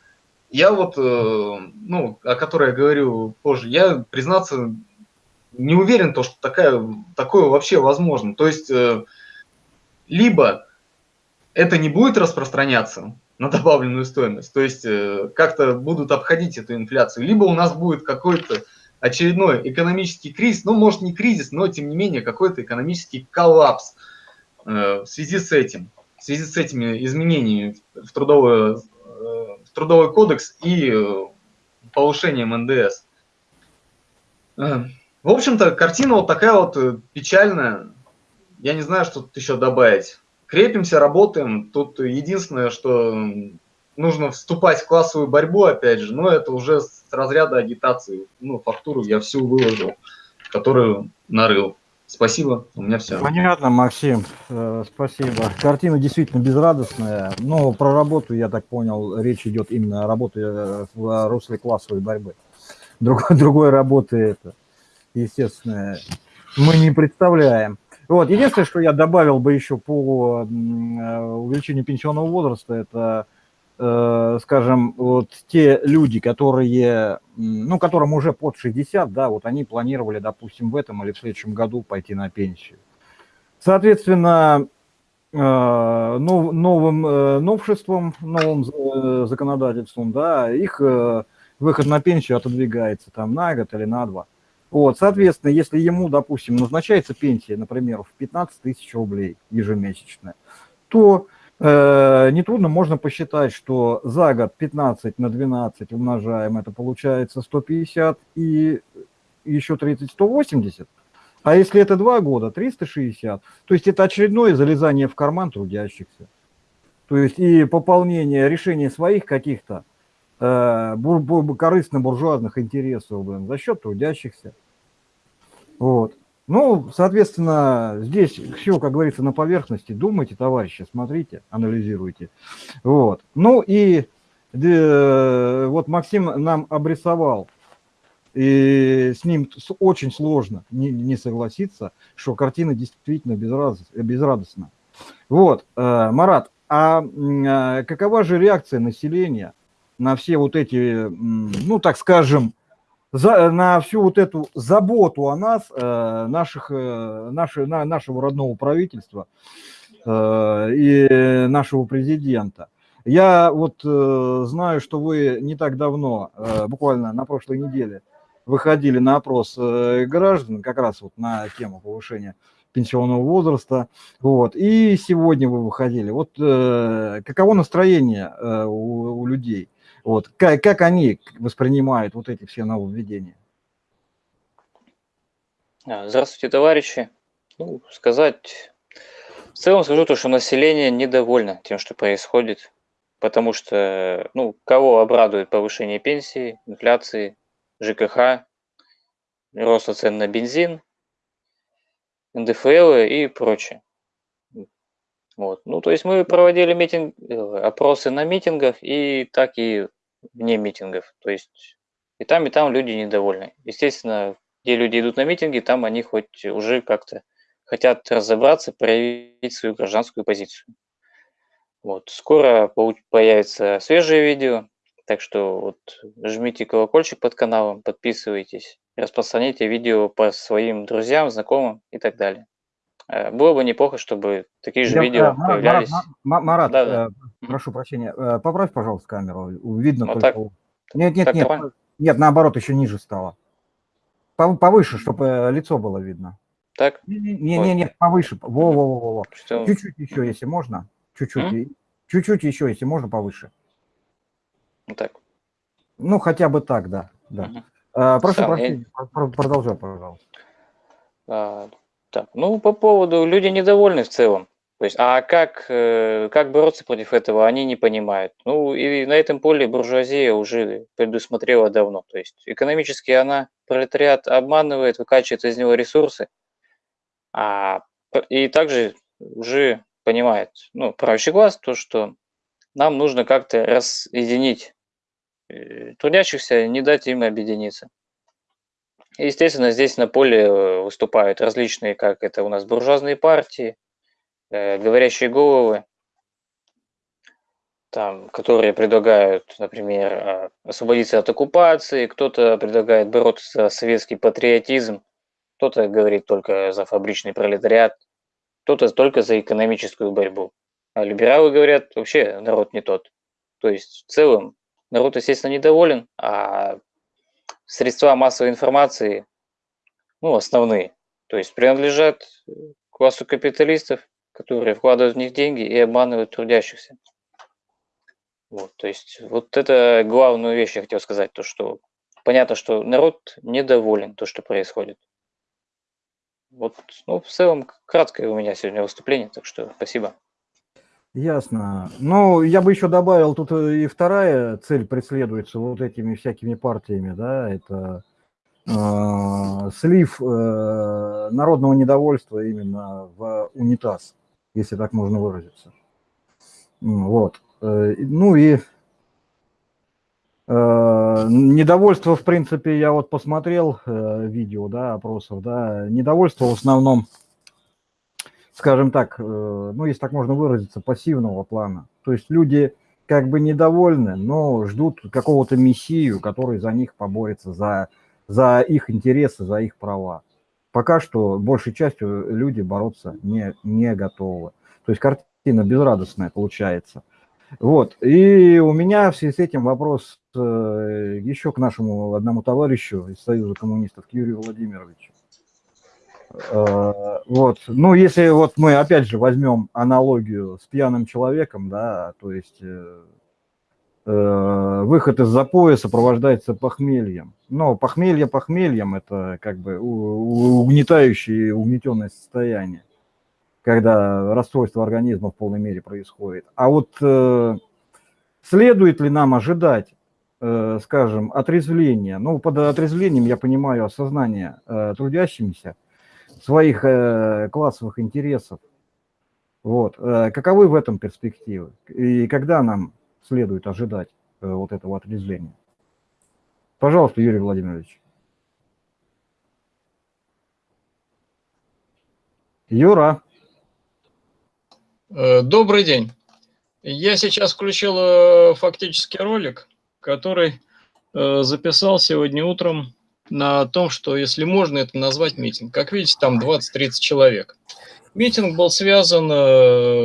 я вот, э, ну, о которой я говорю позже, я, признаться, не уверен, то, что такая, такое вообще возможно. То есть, либо это не будет распространяться на добавленную стоимость, то есть как-то будут обходить эту инфляцию, либо у нас будет какой-то очередной экономический кризис, ну, может, не кризис, но, тем не менее, какой-то экономический коллапс э, в связи с этим, в связи с этими изменениями в трудовой, э, в трудовой кодекс и э, повышением НДС. В общем-то, картина вот такая вот печальная. Я не знаю, что тут еще добавить. Крепимся, работаем. Тут единственное, что нужно вступать в классовую борьбу, опять же, но это уже с разряда агитации. Ну, фактуру я всю выложил, которую нарыл. Спасибо, у меня все. Понятно, Максим, э, спасибо. Картина действительно безрадостная, но про работу, я так понял, речь идет именно о работе э, в русле классовой борьбы. Другой, другой работы это, естественно, мы не представляем. Вот, единственное, что я добавил бы еще по э, увеличению пенсионного возраста, это скажем, вот те люди, которые, ну, которым уже под 60, да, вот они планировали, допустим, в этом или в следующем году пойти на пенсию. Соответственно, нов, новым новшеством, новым законодательством, да, их выход на пенсию отодвигается там на год или на два. Вот, соответственно, если ему, допустим, назначается пенсия, например, в 15 тысяч рублей ежемесячная, то э, нетрудно можно посчитать, что за год 15 на 12 умножаем, это получается 150 и еще 30, 180. А если это два года, 360. То есть это очередное залезание в карман трудящихся. То есть и пополнение, решение своих каких-то э, бур, бур, корыстно-буржуазных интересов блин, за счет трудящихся. Вот. Ну, соответственно, здесь все, как говорится, на поверхности. Думайте, товарищи, смотрите, анализируйте. Вот. Ну и э, вот Максим нам обрисовал, и с ним очень сложно не, не согласиться, что картина действительно безрадост, безрадостна. Вот, э, Марат, а э, какова же реакция населения на все вот эти, ну, так скажем, за, на всю вот эту заботу о нас, э, наших, э, наши, на, нашего родного правительства э, и нашего президента. Я вот э, знаю, что вы не так давно, э, буквально на прошлой неделе, выходили на опрос э, граждан как раз вот на тему повышения пенсионного возраста. Вот. И сегодня вы выходили. Вот э, каково настроение э, у, у людей? Вот. Как, как они воспринимают вот эти все нововведения? А, здравствуйте, товарищи. Ну, сказать... В целом скажу то, что население недовольно тем, что происходит, потому что, ну, кого обрадует повышение пенсии, инфляции, ЖКХ, роста цен на бензин, НДФЛ и прочее. Вот. Ну, то есть мы проводили митинг, э, опросы на митингах и так и вне митингов. То есть и там, и там люди недовольны. Естественно, где люди идут на митинги, там они хоть уже как-то хотят разобраться, проявить свою гражданскую позицию. Вот. Скоро появится свежее видео, так что вот жмите колокольчик под каналом, подписывайтесь, распространяйте видео по своим друзьям, знакомым и так далее. Э, было бы неплохо, чтобы такие же Я, видео а, появлялись. Марат, Марат да, да. Э, прошу прощения, э, поправь, пожалуйста, камеру. Видно вот только... Так, нет, нет, так нет, давай. нет, наоборот, еще ниже стало. Повыше, чтобы лицо было видно. Так? Не, не, не, не, повыше. Во, во, во, во. Чуть-чуть еще, если можно. Чуть-чуть. Чуть-чуть еще, если можно, повыше. Вот так. Ну, хотя бы так, да. да. Угу. А, прошу прощения, я... продолжай, пожалуйста. Так, ну, по поводу, люди недовольны в целом. То есть, а как, э, как бороться против этого, они не понимают. Ну, и на этом поле буржуазия уже предусмотрела давно. То есть, экономически она, пролетариат обманывает, выкачивает из него ресурсы, а, и также уже понимает, ну, правящий класс, то, что нам нужно как-то разъединить э, трудящихся, не дать им объединиться. Естественно, здесь на поле э, выступают различные, как это у нас, буржуазные партии, э, говорящие головы, там, которые предлагают, например, а, освободиться от оккупации, кто-то предлагает бороться за советский патриотизм, кто-то говорит только за фабричный пролетариат, кто-то только за экономическую борьбу. А либералы говорят, вообще народ не тот. То есть в целом народ, естественно, недоволен, а средства массовой информации, ну, основные, то есть принадлежат классу капиталистов, которые вкладывают в них деньги и обманывают трудящихся. Вот, то есть вот это главную вещь я хотел сказать, то что понятно, что народ недоволен то, что происходит. Вот, ну, в целом, краткое у меня сегодня выступление, так что спасибо. Ясно. Ну, я бы еще добавил, тут и вторая цель преследуется вот этими всякими партиями, да, это э, слив э, народного недовольства именно в унитаз, если так можно выразиться. Вот. Э, ну и э, недовольство, в принципе, я вот посмотрел э, видео, да, опросов, да, недовольство в основном скажем так, э, ну, если так можно выразиться, пассивного плана. То есть люди как бы недовольны, но ждут какого-то мессию, который за них поборется, за, за их интересы, за их права. Пока что большей частью люди бороться не, не готовы. То есть картина безрадостная получается. Вот. И у меня в связи с этим вопрос э, еще к нашему одному товарищу из Союза коммунистов, Юрию Владимировичу. Э, вот. Ну, если вот мы опять же возьмем аналогию с пьяным человеком, да, то есть э, э, выход из запоя сопровождается похмельем. Но похмелье похмельем – это как бы угнетающее, угнетенное состояние когда расстройство организма в полной мере происходит. А вот следует ли нам ожидать, скажем, отрезвления? Ну, под отрезвлением я понимаю осознание трудящимися своих э, классовых интересов. Вот. Э, каковы в этом перспективы? И когда нам следует ожидать э, вот этого отрезвления? Пожалуйста, Юрий Владимирович. Юра. Добрый день. Я сейчас включил фактический ролик, который записал сегодня утром на том, что, если можно это назвать митинг. Как видите, там 20-30 человек. Митинг был связан,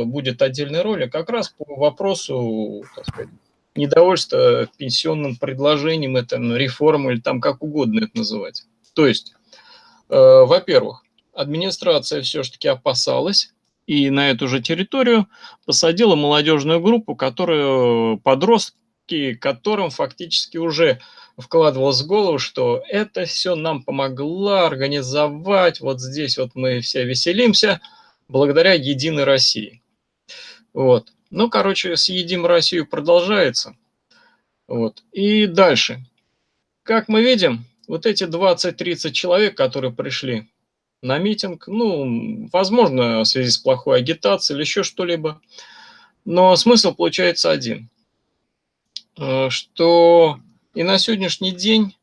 будет отдельный ролик, как раз по вопросу недовольства пенсионным предложением, это реформа или там как угодно это называть. То есть, во-первых, администрация все-таки опасалась и на эту же территорию посадила молодежную группу, которую подростки, которым фактически уже вкладывалось в голову, что это все нам помогло организовать, вот здесь вот мы все веселимся, благодаря Единой России. Вот. Ну, короче, с Едим Россию продолжается. Вот. И дальше. Как мы видим, вот эти 20-30 человек, которые пришли на митинг, ну, возможно, в связи с плохой агитацией или еще что-либо. Но смысл получается один, что и на сегодняшний день,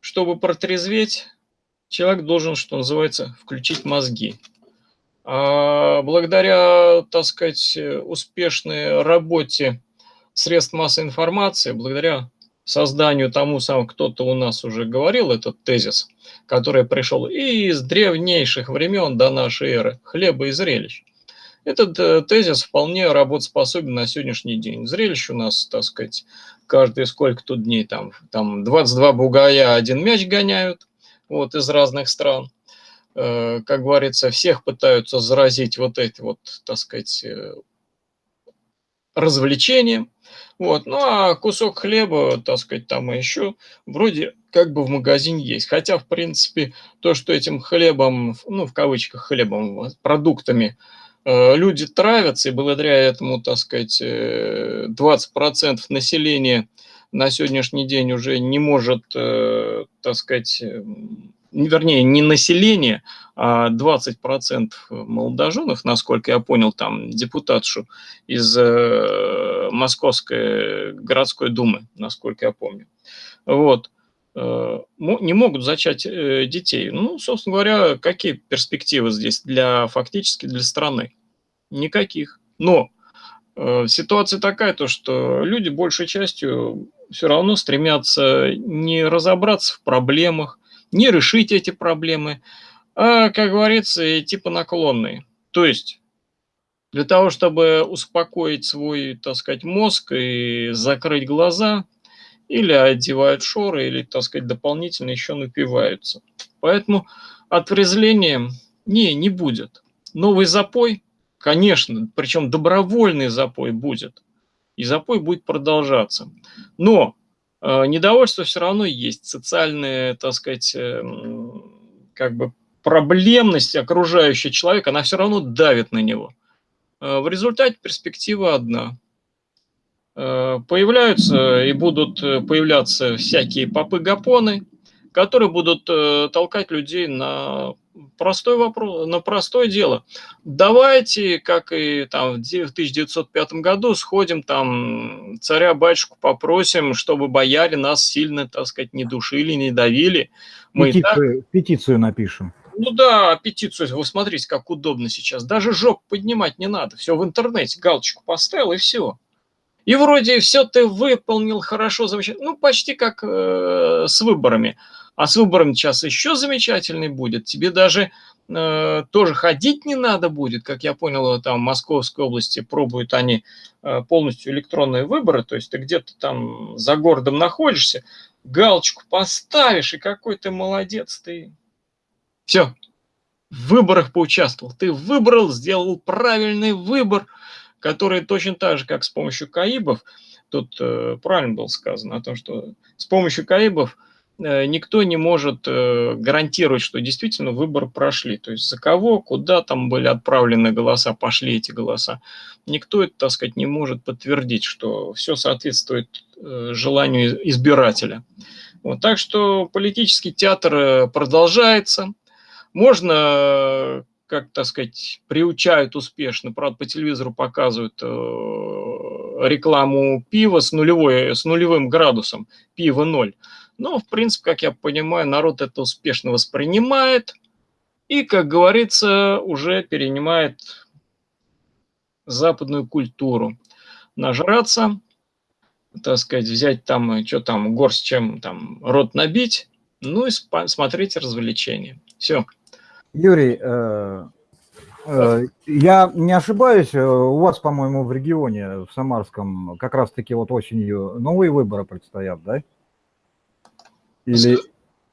чтобы протрезветь, человек должен, что называется, включить мозги. А благодаря, так сказать, успешной работе средств массовой информации, благодаря созданию тому самому, кто-то у нас уже говорил этот тезис, который пришел и из древнейших времен до нашей эры, хлеба и зрелищ. Этот э, тезис вполне работоспособен на сегодняшний день. Зрелищ у нас, так сказать, каждые сколько тут дней, там, там 22 бугая один мяч гоняют, вот, из разных стран. Э, как говорится, всех пытаются заразить вот эти вот, так сказать, э, развлечением. Вот. Ну, а кусок хлеба, так сказать, там еще вроде как бы в магазине есть. Хотя, в принципе, то, что этим хлебом, ну, в кавычках хлебом, продуктами люди травятся, и благодаря этому, так сказать, 20% э, населения на сегодняшний день уже не может, э, так сказать, вернее, не население, а 20% молодоженов, насколько я понял, там депутатшу из э, Московской городской думы, насколько я помню, вот, э, не могут зачать э, детей. Ну, собственно говоря, какие перспективы здесь для фактически для страны? Никаких. Но ситуация такая, то, что люди большей частью все равно стремятся не разобраться в проблемах, не решить эти проблемы, а, как говорится, типа наклонные. То есть для того, чтобы успокоить свой, так сказать, мозг и закрыть глаза, или одевают шоры, или, так сказать, дополнительно еще напиваются. Поэтому отрезвления не, не будет. Новый запой, конечно, причем добровольный запой будет. И запой будет продолжаться. Но Э, недовольство все равно есть, социальная, так сказать, эм, как бы проблемность окружающего человека, она все равно давит на него. Э, в результате перспектива одна. Э, появляются и будут появляться всякие попы-гапоны, которые будут толкать людей на простой вопрос, на простое дело. Давайте, как и там в 1905 году, сходим там царя-батюшку попросим, чтобы бояре нас сильно, так сказать, не душили, не давили. Мы петицию, так... петицию напишем. Ну да, петицию, вы смотрите, как удобно сейчас. Даже жоп поднимать не надо. Все в интернете, галочку поставил и все. И вроде все ты выполнил хорошо, замечательно. Ну, почти как э, с выборами. А с выбором сейчас еще замечательный будет. Тебе даже э, тоже ходить не надо будет. Как я понял, там в Московской области пробуют они э, полностью электронные выборы. То есть ты где-то там за городом находишься, галочку поставишь, и какой ты молодец ты. Все, в выборах поучаствовал. Ты выбрал, сделал правильный выбор, который точно так же, как с помощью КАИБов, тут э, правильно было сказано о том, что с помощью КАИБов э, никто не может э, гарантировать, что действительно выборы прошли. То есть за кого, куда там были отправлены голоса, пошли эти голоса. Никто это, так сказать, не может подтвердить, что все соответствует э, желанию избирателя. Вот, так что политический театр э, продолжается. Можно, э, как так сказать, приучают успешно, правда, по телевизору показывают э, рекламу пива с, нулевой, с нулевым градусом, пиво ноль. Но, в принципе, как я понимаю, народ это успешно воспринимает и, как говорится, уже перенимает западную культуру. Нажраться, так сказать, взять там, что там, горсть чем там, рот набить, ну и смотреть развлечения. Все. Юрий, э, э, я не ошибаюсь, э, у вас, по-моему, в регионе, в Самарском, как раз-таки вот осенью новые выборы предстоят, да? Или,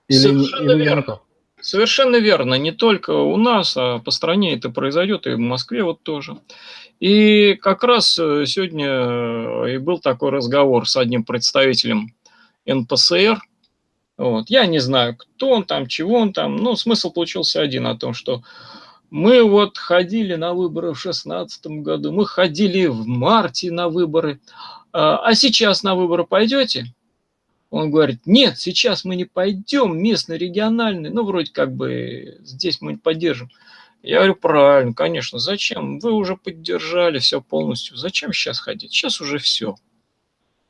Совершенно или, верно. Совершенно верно. Не только у нас, а по стране это произойдет, и в Москве вот тоже. И как раз сегодня и был такой разговор с одним представителем НПСР – вот. Я не знаю, кто он там, чего он там, но смысл получился один о том, что мы вот ходили на выборы в шестнадцатом году, мы ходили в марте на выборы, а, а сейчас на выборы пойдете? Он говорит, нет, сейчас мы не пойдем, местный, региональный, ну, вроде как бы здесь мы не поддержим. Я говорю, правильно, конечно, зачем? Вы уже поддержали все полностью, зачем сейчас ходить? Сейчас уже все.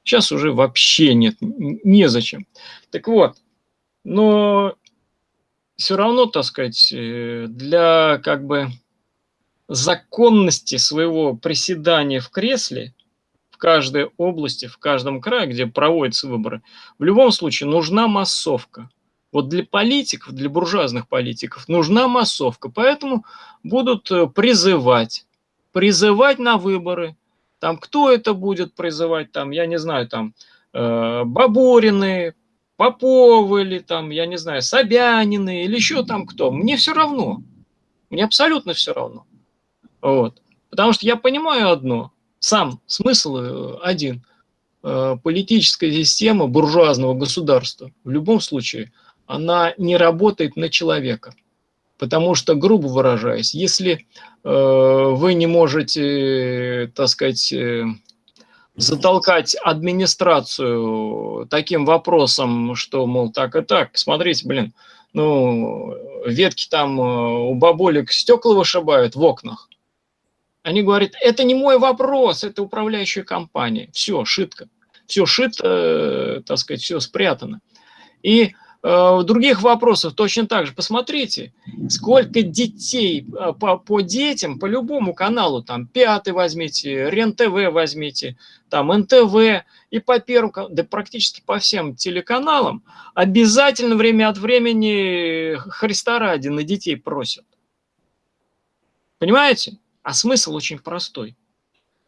Сейчас уже вообще нет, незачем. Так вот, но все равно, так сказать, э, для как бы законности своего приседания в кресле в каждой области, в каждом крае, где проводятся выборы, в любом случае нужна массовка. Вот для политиков, для буржуазных политиков нужна массовка, поэтому будут э, призывать, призывать на выборы, там кто это будет призывать, там, я не знаю, там, э, Бабурины, Поповы или там, я не знаю, Собянины или еще там кто. Мне все равно. Мне абсолютно все равно. Вот. Потому что я понимаю одно. Сам смысл э, один. Э, политическая система буржуазного государства в любом случае, она не работает на человека. Потому что, грубо выражаясь, если э, вы не можете, так сказать, э, затолкать администрацию таким вопросом, что, мол, так и так, смотрите, блин, ну, ветки там э, у бабулек стекла вышибают в окнах. Они говорят, это не мой вопрос, это управляющая компания. Все, шитко. Все шито, э, так сказать, все спрятано. И Э, других вопросов точно так же. Посмотрите, сколько детей э, по, по детям, по любому каналу, там, Пятый возьмите, РЕН-ТВ возьмите, там, НТВ, и по первому, да практически по всем телеканалам обязательно время от времени Христа ради на детей просят. Понимаете? А смысл очень простой.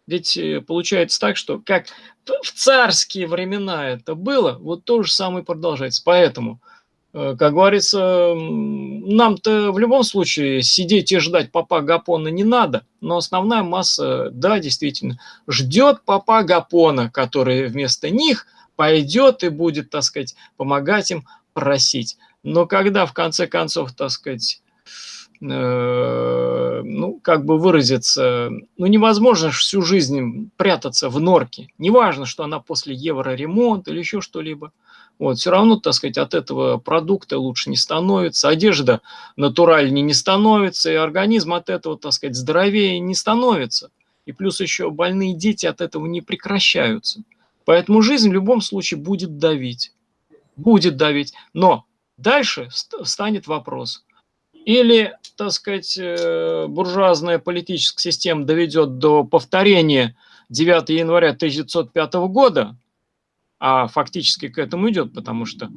Ведь э, получается так, что как в царские времена это было, вот то же самое продолжается. Поэтому, э, как говорится, нам-то в любом случае сидеть и ждать папа Гапона не надо, но основная масса, да, действительно, ждет папа Гапона, который вместо них пойдет и будет, так сказать, помогать им просить. Но когда в конце концов, так сказать, ну, как бы выразиться, ну, невозможно всю жизнь прятаться в норке. Неважно, что она после евроремонта или еще что-либо. Вот, все равно, так сказать, от этого продукта лучше не становится, одежда натуральнее не становится, и организм от этого, так сказать, здоровее не становится. И плюс еще больные дети от этого не прекращаются. Поэтому жизнь в любом случае будет давить. Будет давить. Но дальше станет вопрос – или, так сказать, э, буржуазная политическая система доведет до повторения 9 января 1905 года, а фактически к этому идет, потому что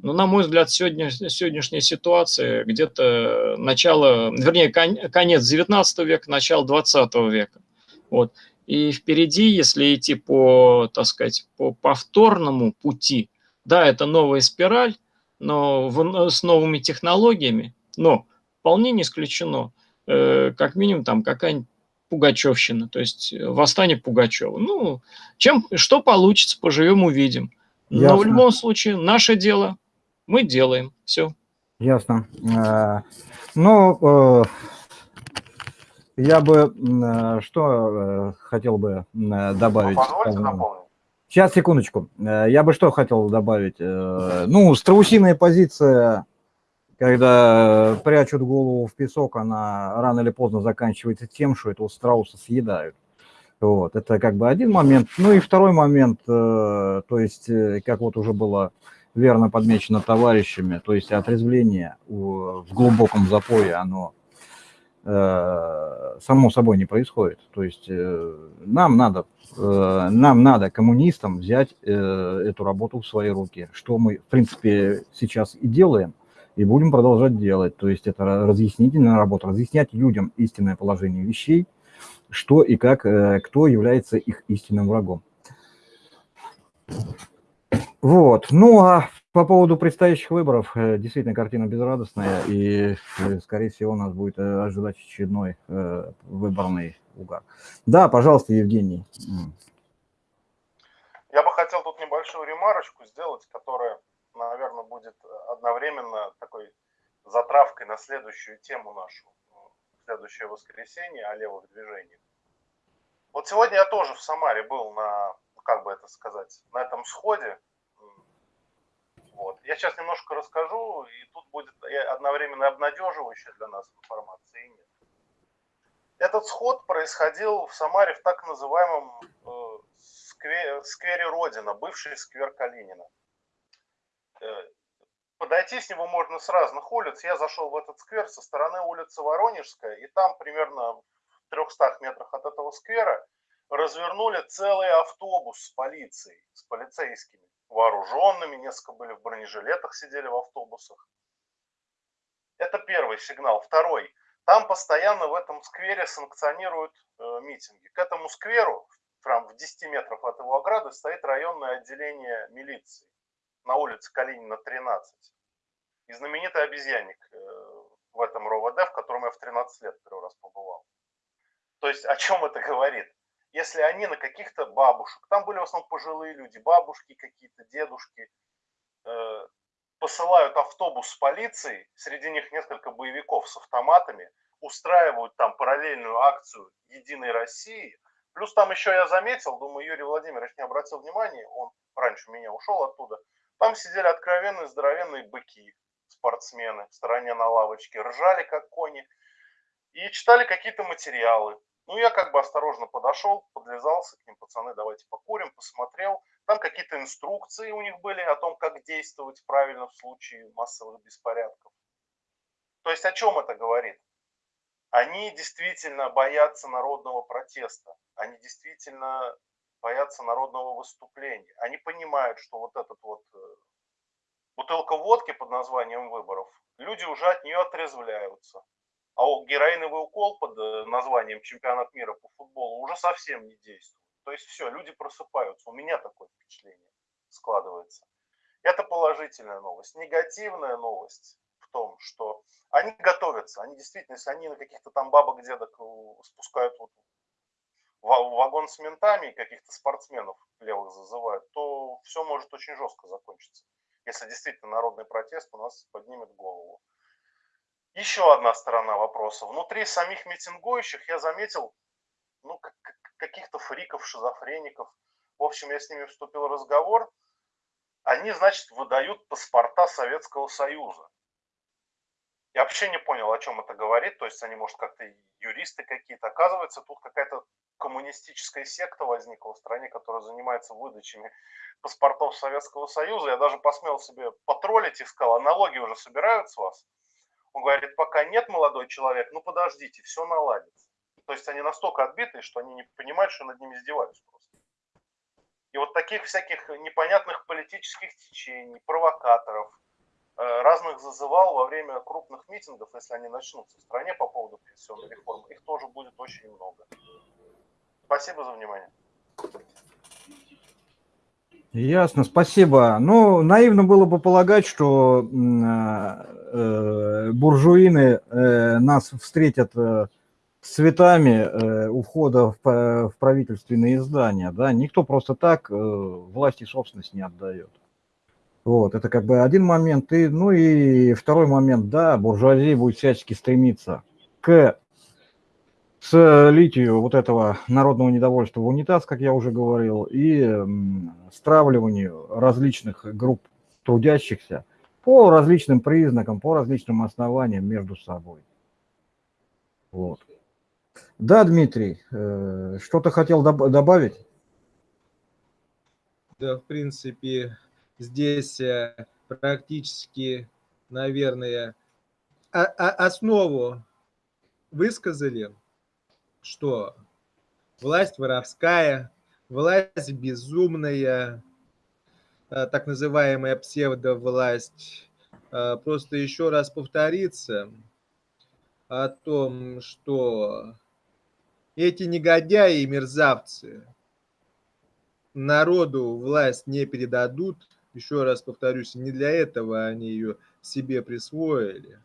Но, на мой взгляд, сегодня, сегодняшняя ситуация где-то начало, вернее, конец 19 века, начало 20 века. Вот. И впереди, если идти по, так сказать, по повторному пути, да, это новая спираль, но в, с новыми технологиями, но вполне не исключено, э, как минимум там какая-нибудь Пугачевщина, то есть восстание Пугачева. Ну, чем, что получится, поживем, увидим. Но Ясно. в любом случае, наше дело мы делаем. Все. Ясно. Э, ну, э, я бы э, что хотел бы добавить? Сейчас, секундочку. Я бы что хотел добавить? Ну, страусиная позиция, когда прячут голову в песок, она рано или поздно заканчивается тем, что этого страуса съедают. Вот, это как бы один момент. Ну и второй момент, то есть, как вот уже было верно подмечено товарищами, то есть отрезвление в глубоком запое, оно э, само собой не происходит. То есть э, нам надо, э, нам надо коммунистам взять эту работу в свои руки, что мы, в принципе, сейчас и делаем, и будем продолжать делать. То есть это разъяснительная работа, разъяснять людям истинное положение вещей, что и как, кто является их истинным врагом. Вот. Ну, а по поводу предстоящих выборов, э, действительно, картина безрадостная, и, э, скорее всего, нас будет э, ожидать очередной выборный угар. Да, пожалуйста, Евгений. Я бы хотел тут небольшую ремарочку сделать, которая, наверное, будет одновременно такой затравкой на следующую тему нашу, следующее воскресенье о левых движениях. Вот сегодня я тоже в Самаре был на, как бы это сказать, на этом сходе, вот. Я сейчас немножко расскажу, и тут будет одновременно обнадеживающая для нас информация и нет. Этот сход происходил в Самаре в так называемом э, сквере, сквере Родина, бывший сквер Калинина. Э, подойти с него можно с разных улиц. Я зашел в этот сквер со стороны улицы Воронежская, и там примерно в 300 метрах от этого сквера развернули целый автобус с полицией, с полицейскими вооруженными, несколько были в бронежилетах, сидели в автобусах. Это первый сигнал. Второй. Там постоянно в этом сквере санкционируют э, митинги. К этому скверу, прям в 10 метров от его ограды, стоит районное отделение милиции на улице Калинина, 13. И знаменитый обезьянник э, в этом РОВД, в котором я в 13 лет первый раз побывал. То есть о чем это говорит? если они на каких-то бабушек, там были в основном пожилые люди, бабушки какие-то, дедушки, э, посылают автобус с полицией, среди них несколько боевиков с автоматами, устраивают там параллельную акцию «Единой России», Плюс там еще я заметил, думаю, Юрий Владимирович не обратил внимания, он раньше меня ушел оттуда. Там сидели откровенные здоровенные быки, спортсмены в стороне на лавочке, ржали как кони и читали какие-то материалы. Ну, я как бы осторожно подошел, подлезался к ним, пацаны, давайте покурим, посмотрел. Там какие-то инструкции у них были о том, как действовать правильно в случае массовых беспорядков. То есть о чем это говорит? Они действительно боятся народного протеста, они действительно боятся народного выступления. Они понимают, что вот этот вот э, бутылка водки под названием выборов, люди уже от нее отрезвляются. А героиновый укол под э, названием чемпионат мира по футболу уже совсем не действует. То есть все, люди просыпаются. У меня такое впечатление складывается. Это положительная новость. Негативная новость в том, что они готовятся. Они действительно, если они на каких-то там бабок, дедок э, спускают вот вагон с ментами и каких-то спортсменов левых зазывают, то все может очень жестко закончиться. Если действительно народный протест у нас поднимет голову. Еще одна сторона вопроса. Внутри самих митингующих я заметил ну, каких-то фриков, шизофреников. В общем, я с ними вступил в разговор. Они, значит, выдают паспорта Советского Союза. Я вообще не понял, о чем это говорит. То есть они, может, как-то юристы какие-то. Оказывается, тут какая-то коммунистическая секта возникла в стране, которая занимается выдачами паспортов Советского Союза. Я даже посмел себе потроллить и сказал, аналогии уже собирают с вас. Он говорит, пока нет, молодой человек, ну подождите, все наладится. То есть они настолько отбитые, что они не понимают, что над ними издеваются просто. И вот таких всяких непонятных политических течений, провокаторов, которых зазывал во время крупных митингов, если они начнутся в стране по поводу пенсионной реформы, их тоже будет очень много. Спасибо за внимание. Ясно, спасибо. Ну, наивно было бы полагать, что э, буржуины э, нас встретят э, с цветами э, у входа в, в правительственные здания. Да? Никто просто так э, власти собственность не отдает. Вот, это как бы один момент. И, ну и второй момент, да, буржуазия будет всячески стремиться к слитию вот этого народного недовольства в унитаз, как я уже говорил, и стравливанию различных групп трудящихся по различным признакам, по различным основаниям между собой. Вот. Да, Дмитрий, э, что-то хотел добавить? Да, в принципе, здесь э, практически, наверное, основу высказали что власть воровская, власть безумная, э, так называемая псевдовласть, э, просто еще раз повториться о том, что эти негодяи и мерзавцы народу власть не передадут, еще раз повторюсь, не для этого они ее себе присвоили,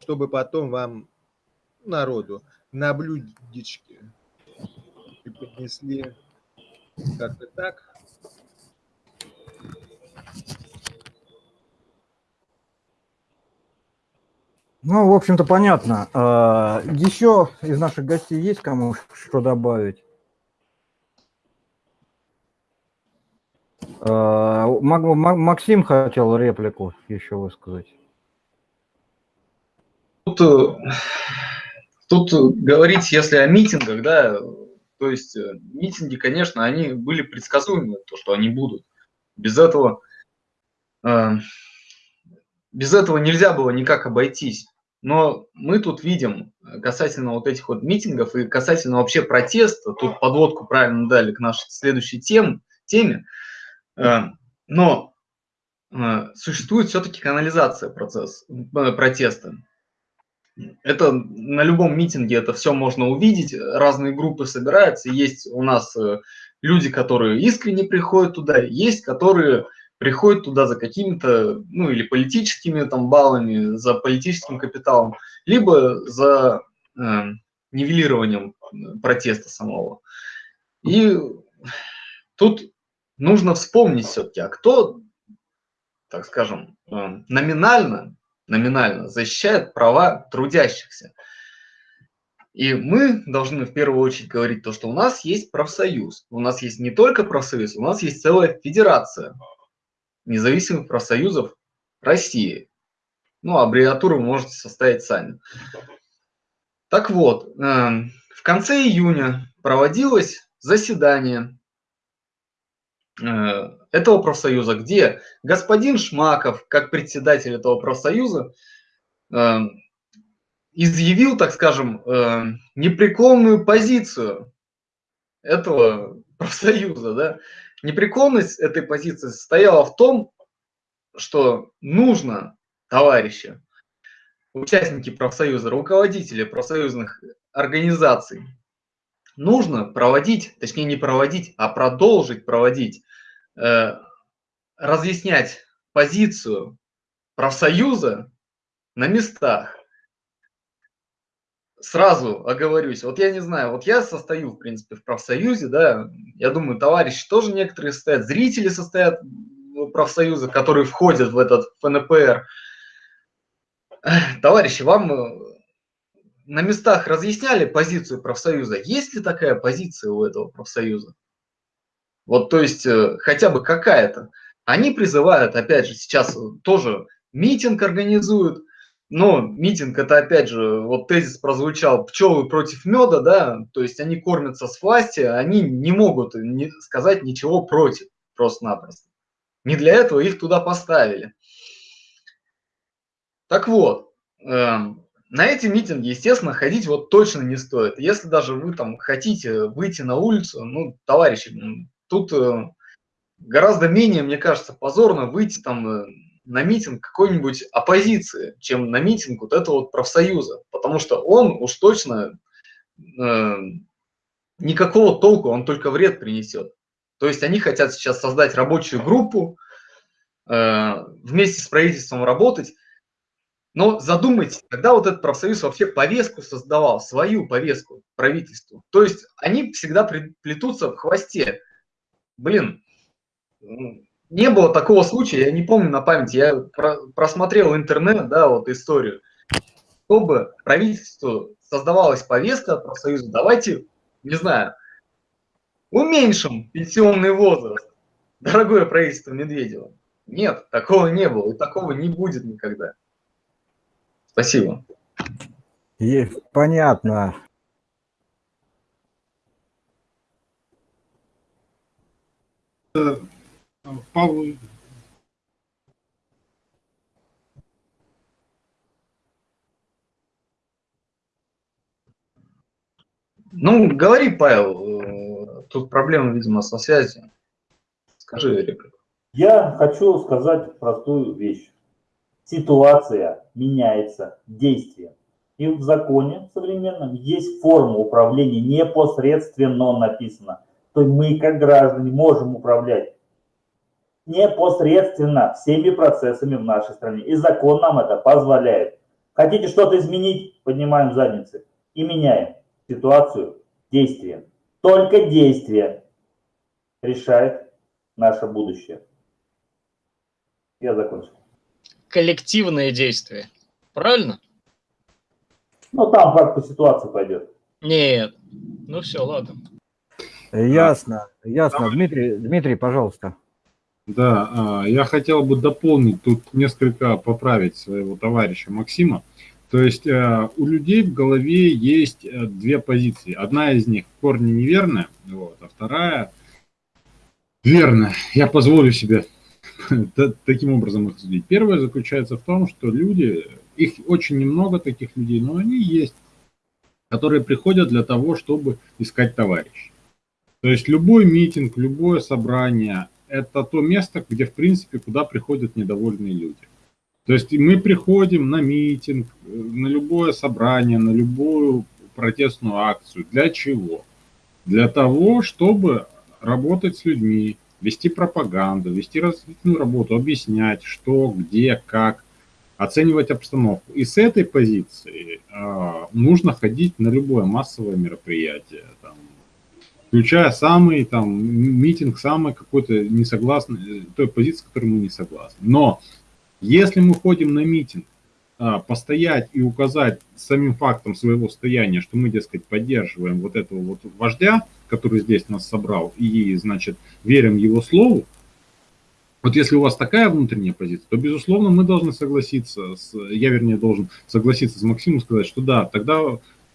чтобы потом вам, народу, на блюдечке и поднесли как-то так. Ну, в общем-то, понятно. А, Еще из наших гостей есть кому что добавить? А, Максим хотел реплику еще высказать. Тут э, Тут говорить, если о митингах, да, то есть э, митинги, конечно, они были предсказуемы, то, что они будут. Без этого, э, без этого нельзя было никак обойтись. Но мы тут видим касательно вот этих вот митингов и касательно вообще протеста, тут подводку правильно дали к нашей следующей тем, теме, э, но э, существует все-таки канализация процесс, э, протеста. Это на любом митинге это все можно увидеть, разные группы собираются, есть у нас э, люди, которые искренне приходят туда, есть, которые приходят туда за какими-то, ну или политическими там баллами, за политическим капиталом, либо за э, нивелированием протеста самого. И тут нужно вспомнить все-таки, а кто, так скажем, э, номинально номинально защищает права трудящихся. И мы должны в первую очередь говорить то, что у нас есть профсоюз. У нас есть не только профсоюз, у нас есть целая федерация независимых профсоюзов России. Ну, аббревиатуру вы можете составить сами. Так вот, эм, в конце июня проводилось заседание Э, этого профсоюза, где господин Шмаков, как председатель этого профсоюза, э, изъявил, так скажем, э, непреклонную позицию этого профсоюза. Да? Непреклонность этой позиции состояла в том, что нужно, товарищи, участники профсоюза, руководители профсоюзных организаций, нужно проводить, точнее не проводить, а продолжить проводить, разъяснять позицию профсоюза на местах. Сразу оговорюсь, вот я не знаю, вот я состою, в принципе, в профсоюзе, да, я думаю, товарищи тоже некоторые состоят, зрители состоят в профсоюза, которые входят в этот ФНПР. Товарищи, вам на местах разъясняли позицию профсоюза. Есть ли такая позиция у этого профсоюза? Вот, то есть, э, хотя бы какая-то. Они призывают, опять же, сейчас тоже митинг организуют, но митинг это, опять же, вот тезис прозвучал, пчелы против меда, да, то есть они кормятся с власти, они не могут не сказать ничего против, просто-напросто. Не для этого их туда поставили. Так вот, эм, на эти митинги, естественно, ходить вот точно не стоит. Если даже вы там хотите выйти на улицу, ну, товарищи, тут э, гораздо менее, мне кажется, позорно выйти там э, на митинг какой-нибудь оппозиции, чем на митинг вот этого вот профсоюза, потому что он уж точно э, никакого толку, он только вред принесет. То есть они хотят сейчас создать рабочую группу, э, вместе с правительством работать, но задумайтесь, когда вот этот профсоюз вообще повестку создавал, свою повестку правительству. То есть они всегда плетутся в хвосте. Блин, не было такого случая, я не помню на память, я просмотрел интернет, да, вот историю, чтобы правительству создавалась повестка профсоюза, давайте, не знаю, уменьшим пенсионный возраст, дорогое правительство Медведева. Нет, такого не было, и такого не будет никогда. Спасибо. И, понятно. Павел Ну, говори, Павел, э, тут проблема, видимо, со связью. Скажи, реплику. Я хочу сказать простую вещь. Ситуация меняется действием. И в законе современном есть форма управления непосредственно написано. То мы, как граждане, можем управлять непосредственно всеми процессами в нашей стране. И закон нам это позволяет. Хотите что-то изменить, поднимаем задницы и меняем ситуацию действием. Только действие решает наше будущее. Я закончил. Коллективные действия. Правильно? Ну, там как по ситуации пойдет. Нет. Ну все, ладно. Ясно, ясно. Дмитрий, Дмитрий, пожалуйста. Да, а, я хотел бы дополнить, тут несколько поправить своего товарища Максима. То есть э, у людей в голове есть э, две позиции. Одна из них в корне неверная, вот, а вторая верная. Я позволю себе таким образом их судить. Первое заключается в том, что люди, их очень немного таких людей, но они есть, которые приходят для того, чтобы искать товарищей. То есть любой митинг, любое собрание – это то место, где, в принципе, куда приходят недовольные люди. То есть мы приходим на митинг, на любое собрание, на любую протестную акцию. Для чего? Для того, чтобы работать с людьми, вести пропаганду, вести развитительную работу, объяснять, что, где, как, оценивать обстановку. И с этой позиции э, нужно ходить на любое массовое мероприятие, там, включая самый там митинг, самый какой-то несогласный, той позиции, с которой мы не согласны. Но если мы ходим на митинг, а, постоять и указать самим фактом своего стояния, что мы, дескать, поддерживаем вот этого вот вождя, который здесь нас собрал, и, значит, верим его слову, вот если у вас такая внутренняя позиция, то, безусловно, мы должны согласиться, с, я, вернее, должен согласиться с Максимом, сказать, что да, тогда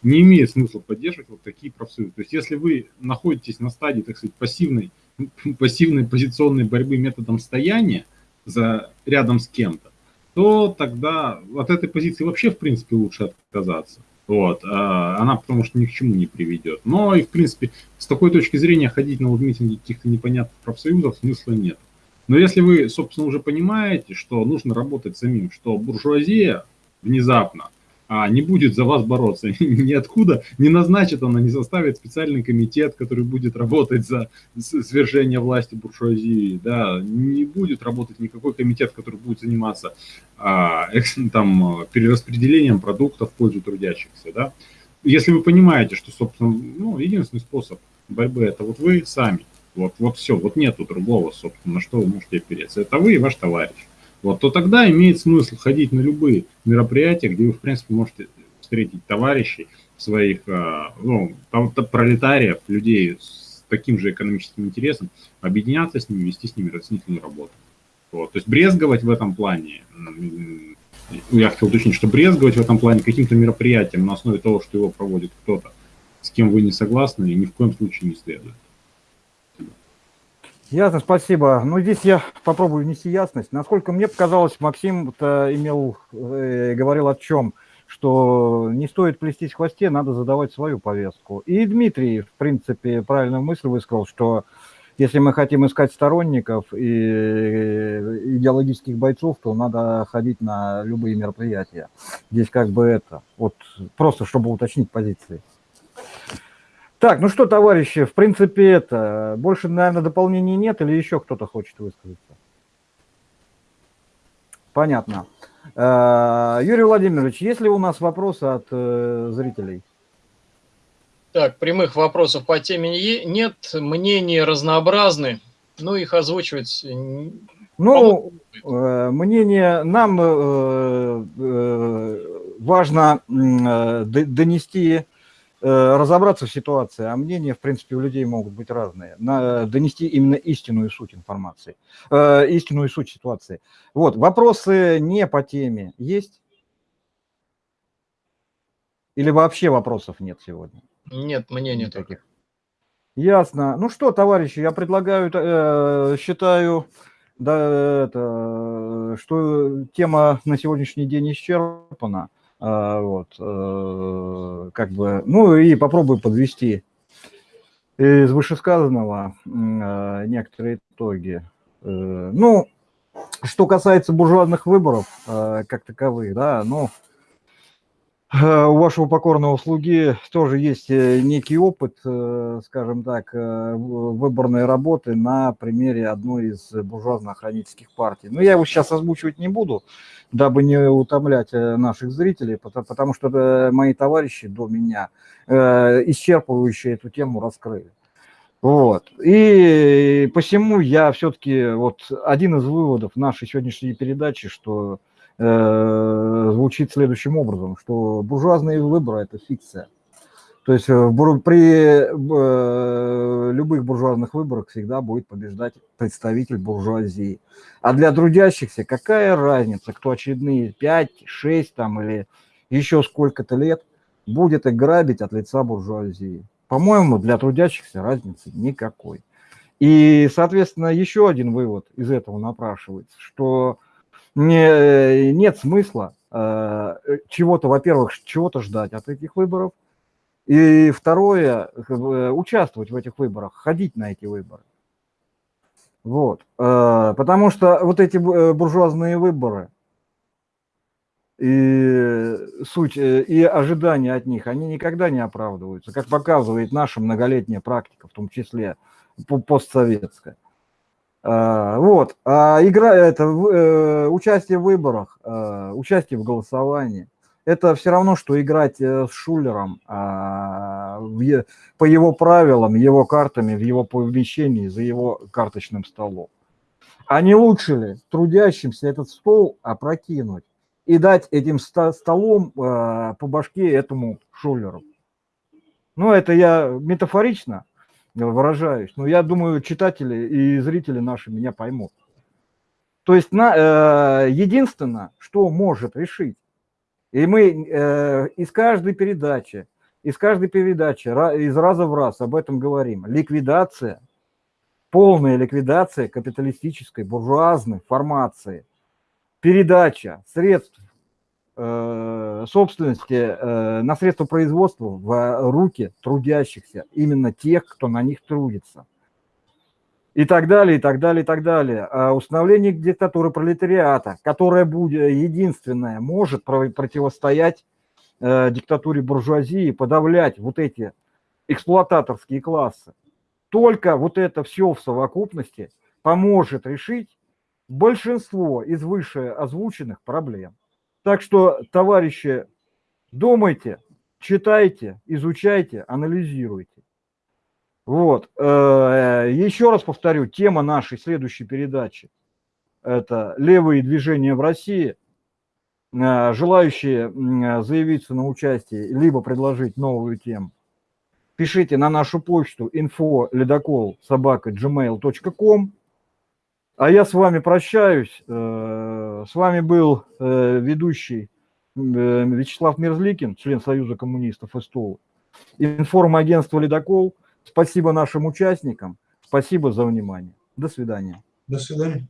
не имеет смысла поддерживать вот такие профсоюзы. То есть если вы находитесь на стадии, так сказать, пассивной, пассивной позиционной борьбы методом стояния, за, рядом с кем-то, то тогда от этой позиции вообще, в принципе, лучше отказаться. Вот, а она потому что ни к чему не приведет. Но и, в принципе, с такой точки зрения ходить на вот митинги каких-то непонятных профсоюзов смысла нет. Но если вы, собственно, уже понимаете, что нужно работать самим, что буржуазия внезапно а не будет за вас бороться. Ниоткуда не назначит она, не составит специальный комитет, который будет работать за свержение власти буржуазии, да, не будет работать никакой комитет, который будет заниматься а, там, перераспределением продуктов в пользу трудящихся, да. Если вы понимаете, что, собственно, ну, единственный способ борьбы – это вот вы сами, вот, вот все, вот нету другого, собственно, на что вы можете опереться. Это вы и ваш товарищ вот, то тогда имеет смысл ходить на любые мероприятия, где вы, в принципе, можете встретить товарищей своих, а, ну, там, пролетариев, людей с таким же экономическим интересом, объединяться с ними, вести с ними разъяснительную работу. Вот. То есть брезговать в этом плане, я хотел уточнить, что брезговать в этом плане каким-то мероприятием на основе того, что его проводит кто-то, с кем вы не согласны, ни в коем случае не следует. Ясно, спасибо. Ну, здесь я попробую внести ясность. Насколько мне показалось, Максим имел, э, говорил о чем, что не стоит плестись в хвосте, надо задавать свою повестку. И Дмитрий, в принципе, правильную мысль высказал, что Если мы хотим искать сторонников и идеологических бойцов, то надо ходить на любые мероприятия. Здесь как бы это, вот просто чтобы уточнить позиции. Так, ну что, товарищи, в принципе это, больше, наверное, дополнений нет или еще кто-то хочет высказаться? Понятно. Э, Юрий Владимирович, есть ли у нас вопросы от э, зрителей? Так, прямых вопросов по теме нет, мнения разнообразны, ну их озвучивать Ну, э, мнение нам важно донести, разобраться в ситуации, а мнения, в принципе, у людей могут быть разные. На, донести именно истинную суть информации, э, истинную суть ситуации. Вот, вопросы не по теме есть? Или вообще вопросов нет сегодня? нет мнения только. Никаких. Ясно. Ну что, товарищи, я предлагаю, э, считаю, да, это, что тема на сегодняшний день исчерпана. А, вот, э, как бы, ну и попробую подвести из вышесказанного э, некоторые итоги. Э, ну, что касается буржуазных выборов как таковых, да, ну, у вашего покорного слуги тоже есть э, некий опыт, э, скажем так, выборной работы на примере одной из буржуазно-охранительских партий. Но я его сейчас озвучивать не буду, дабы не утомлять э, наших зрителей, пото- потому что э, мои товарищи до меня э, исчерпывающе эту тему раскрыли. Вот. И посему я все-таки, вот один из выводов нашей сегодняшней передачи, что э, звучит следующим образом, что буржуазные выборы – это фикция. То есть э, при э, любых буржуазных выборах всегда будет побеждать представитель буржуазии. А для трудящихся какая разница, кто очередные 5, 6 там, или еще сколько-то лет будет их грабить от лица буржуазии? По-моему, для трудящихся разницы никакой. И, соответственно, еще один вывод из этого напрашивается, что не, нет смысла э, чего-то, во-первых, чего-то ждать от этих выборов, и второе, бы, участвовать в этих выборах, ходить на эти выборы. Вот. э, Потому что вот эти бу- э, буржуазные выборы и суть, э, и ожидания от них, они никогда не оправдываются, как показывает наша многолетняя практика, в том числе по- постсоветская. А, Вот. А игра это э, участие в выборах, э, участие в голосовании. Это все равно, что играть э, с Шулером а, по его правилам, его картами, в его помещении, за его карточным столом. А не лучше ли трудящимся этот стол опрокинуть и дать этим столом по башке этому Шулеру? Ну, это я метафорично выражаюсь, но я думаю, читатели и зрители наши меня поймут. То есть на, э, единственное, что может решить, и мы э, из каждой передачи, из каждой передачи, из раза в раз об этом говорим, ликвидация, полная ликвидация капиталистической буржуазной формации, передача средств собственности э, на средства производства в руки трудящихся, именно тех, кто на них трудится. И так далее, и так далее, и так далее. А Установление диктатуры пролетариата, которая будет единственная, может про- противостоять э, диктатуре буржуазии, подавлять вот эти эксплуататорские классы. Только вот это все в совокупности поможет решить большинство из выше озвученных проблем. Так что, товарищи, думайте, читайте, изучайте, анализируйте. Вот. э, Еще раз повторю, тема нашей следующей передачи – это левые движения в России. Э, Желающие м, заявиться на участие, либо предложить новую тему, пишите на нашу почту info собака gmail.com. А я с вами прощаюсь. Э, С вами был э, ведущий э, Вячеслав Мерзликин, член Союза коммунистов СТО, информагентство «Ледокол». Спасибо нашим участникам. Спасибо за внимание. До свидания. До свидания.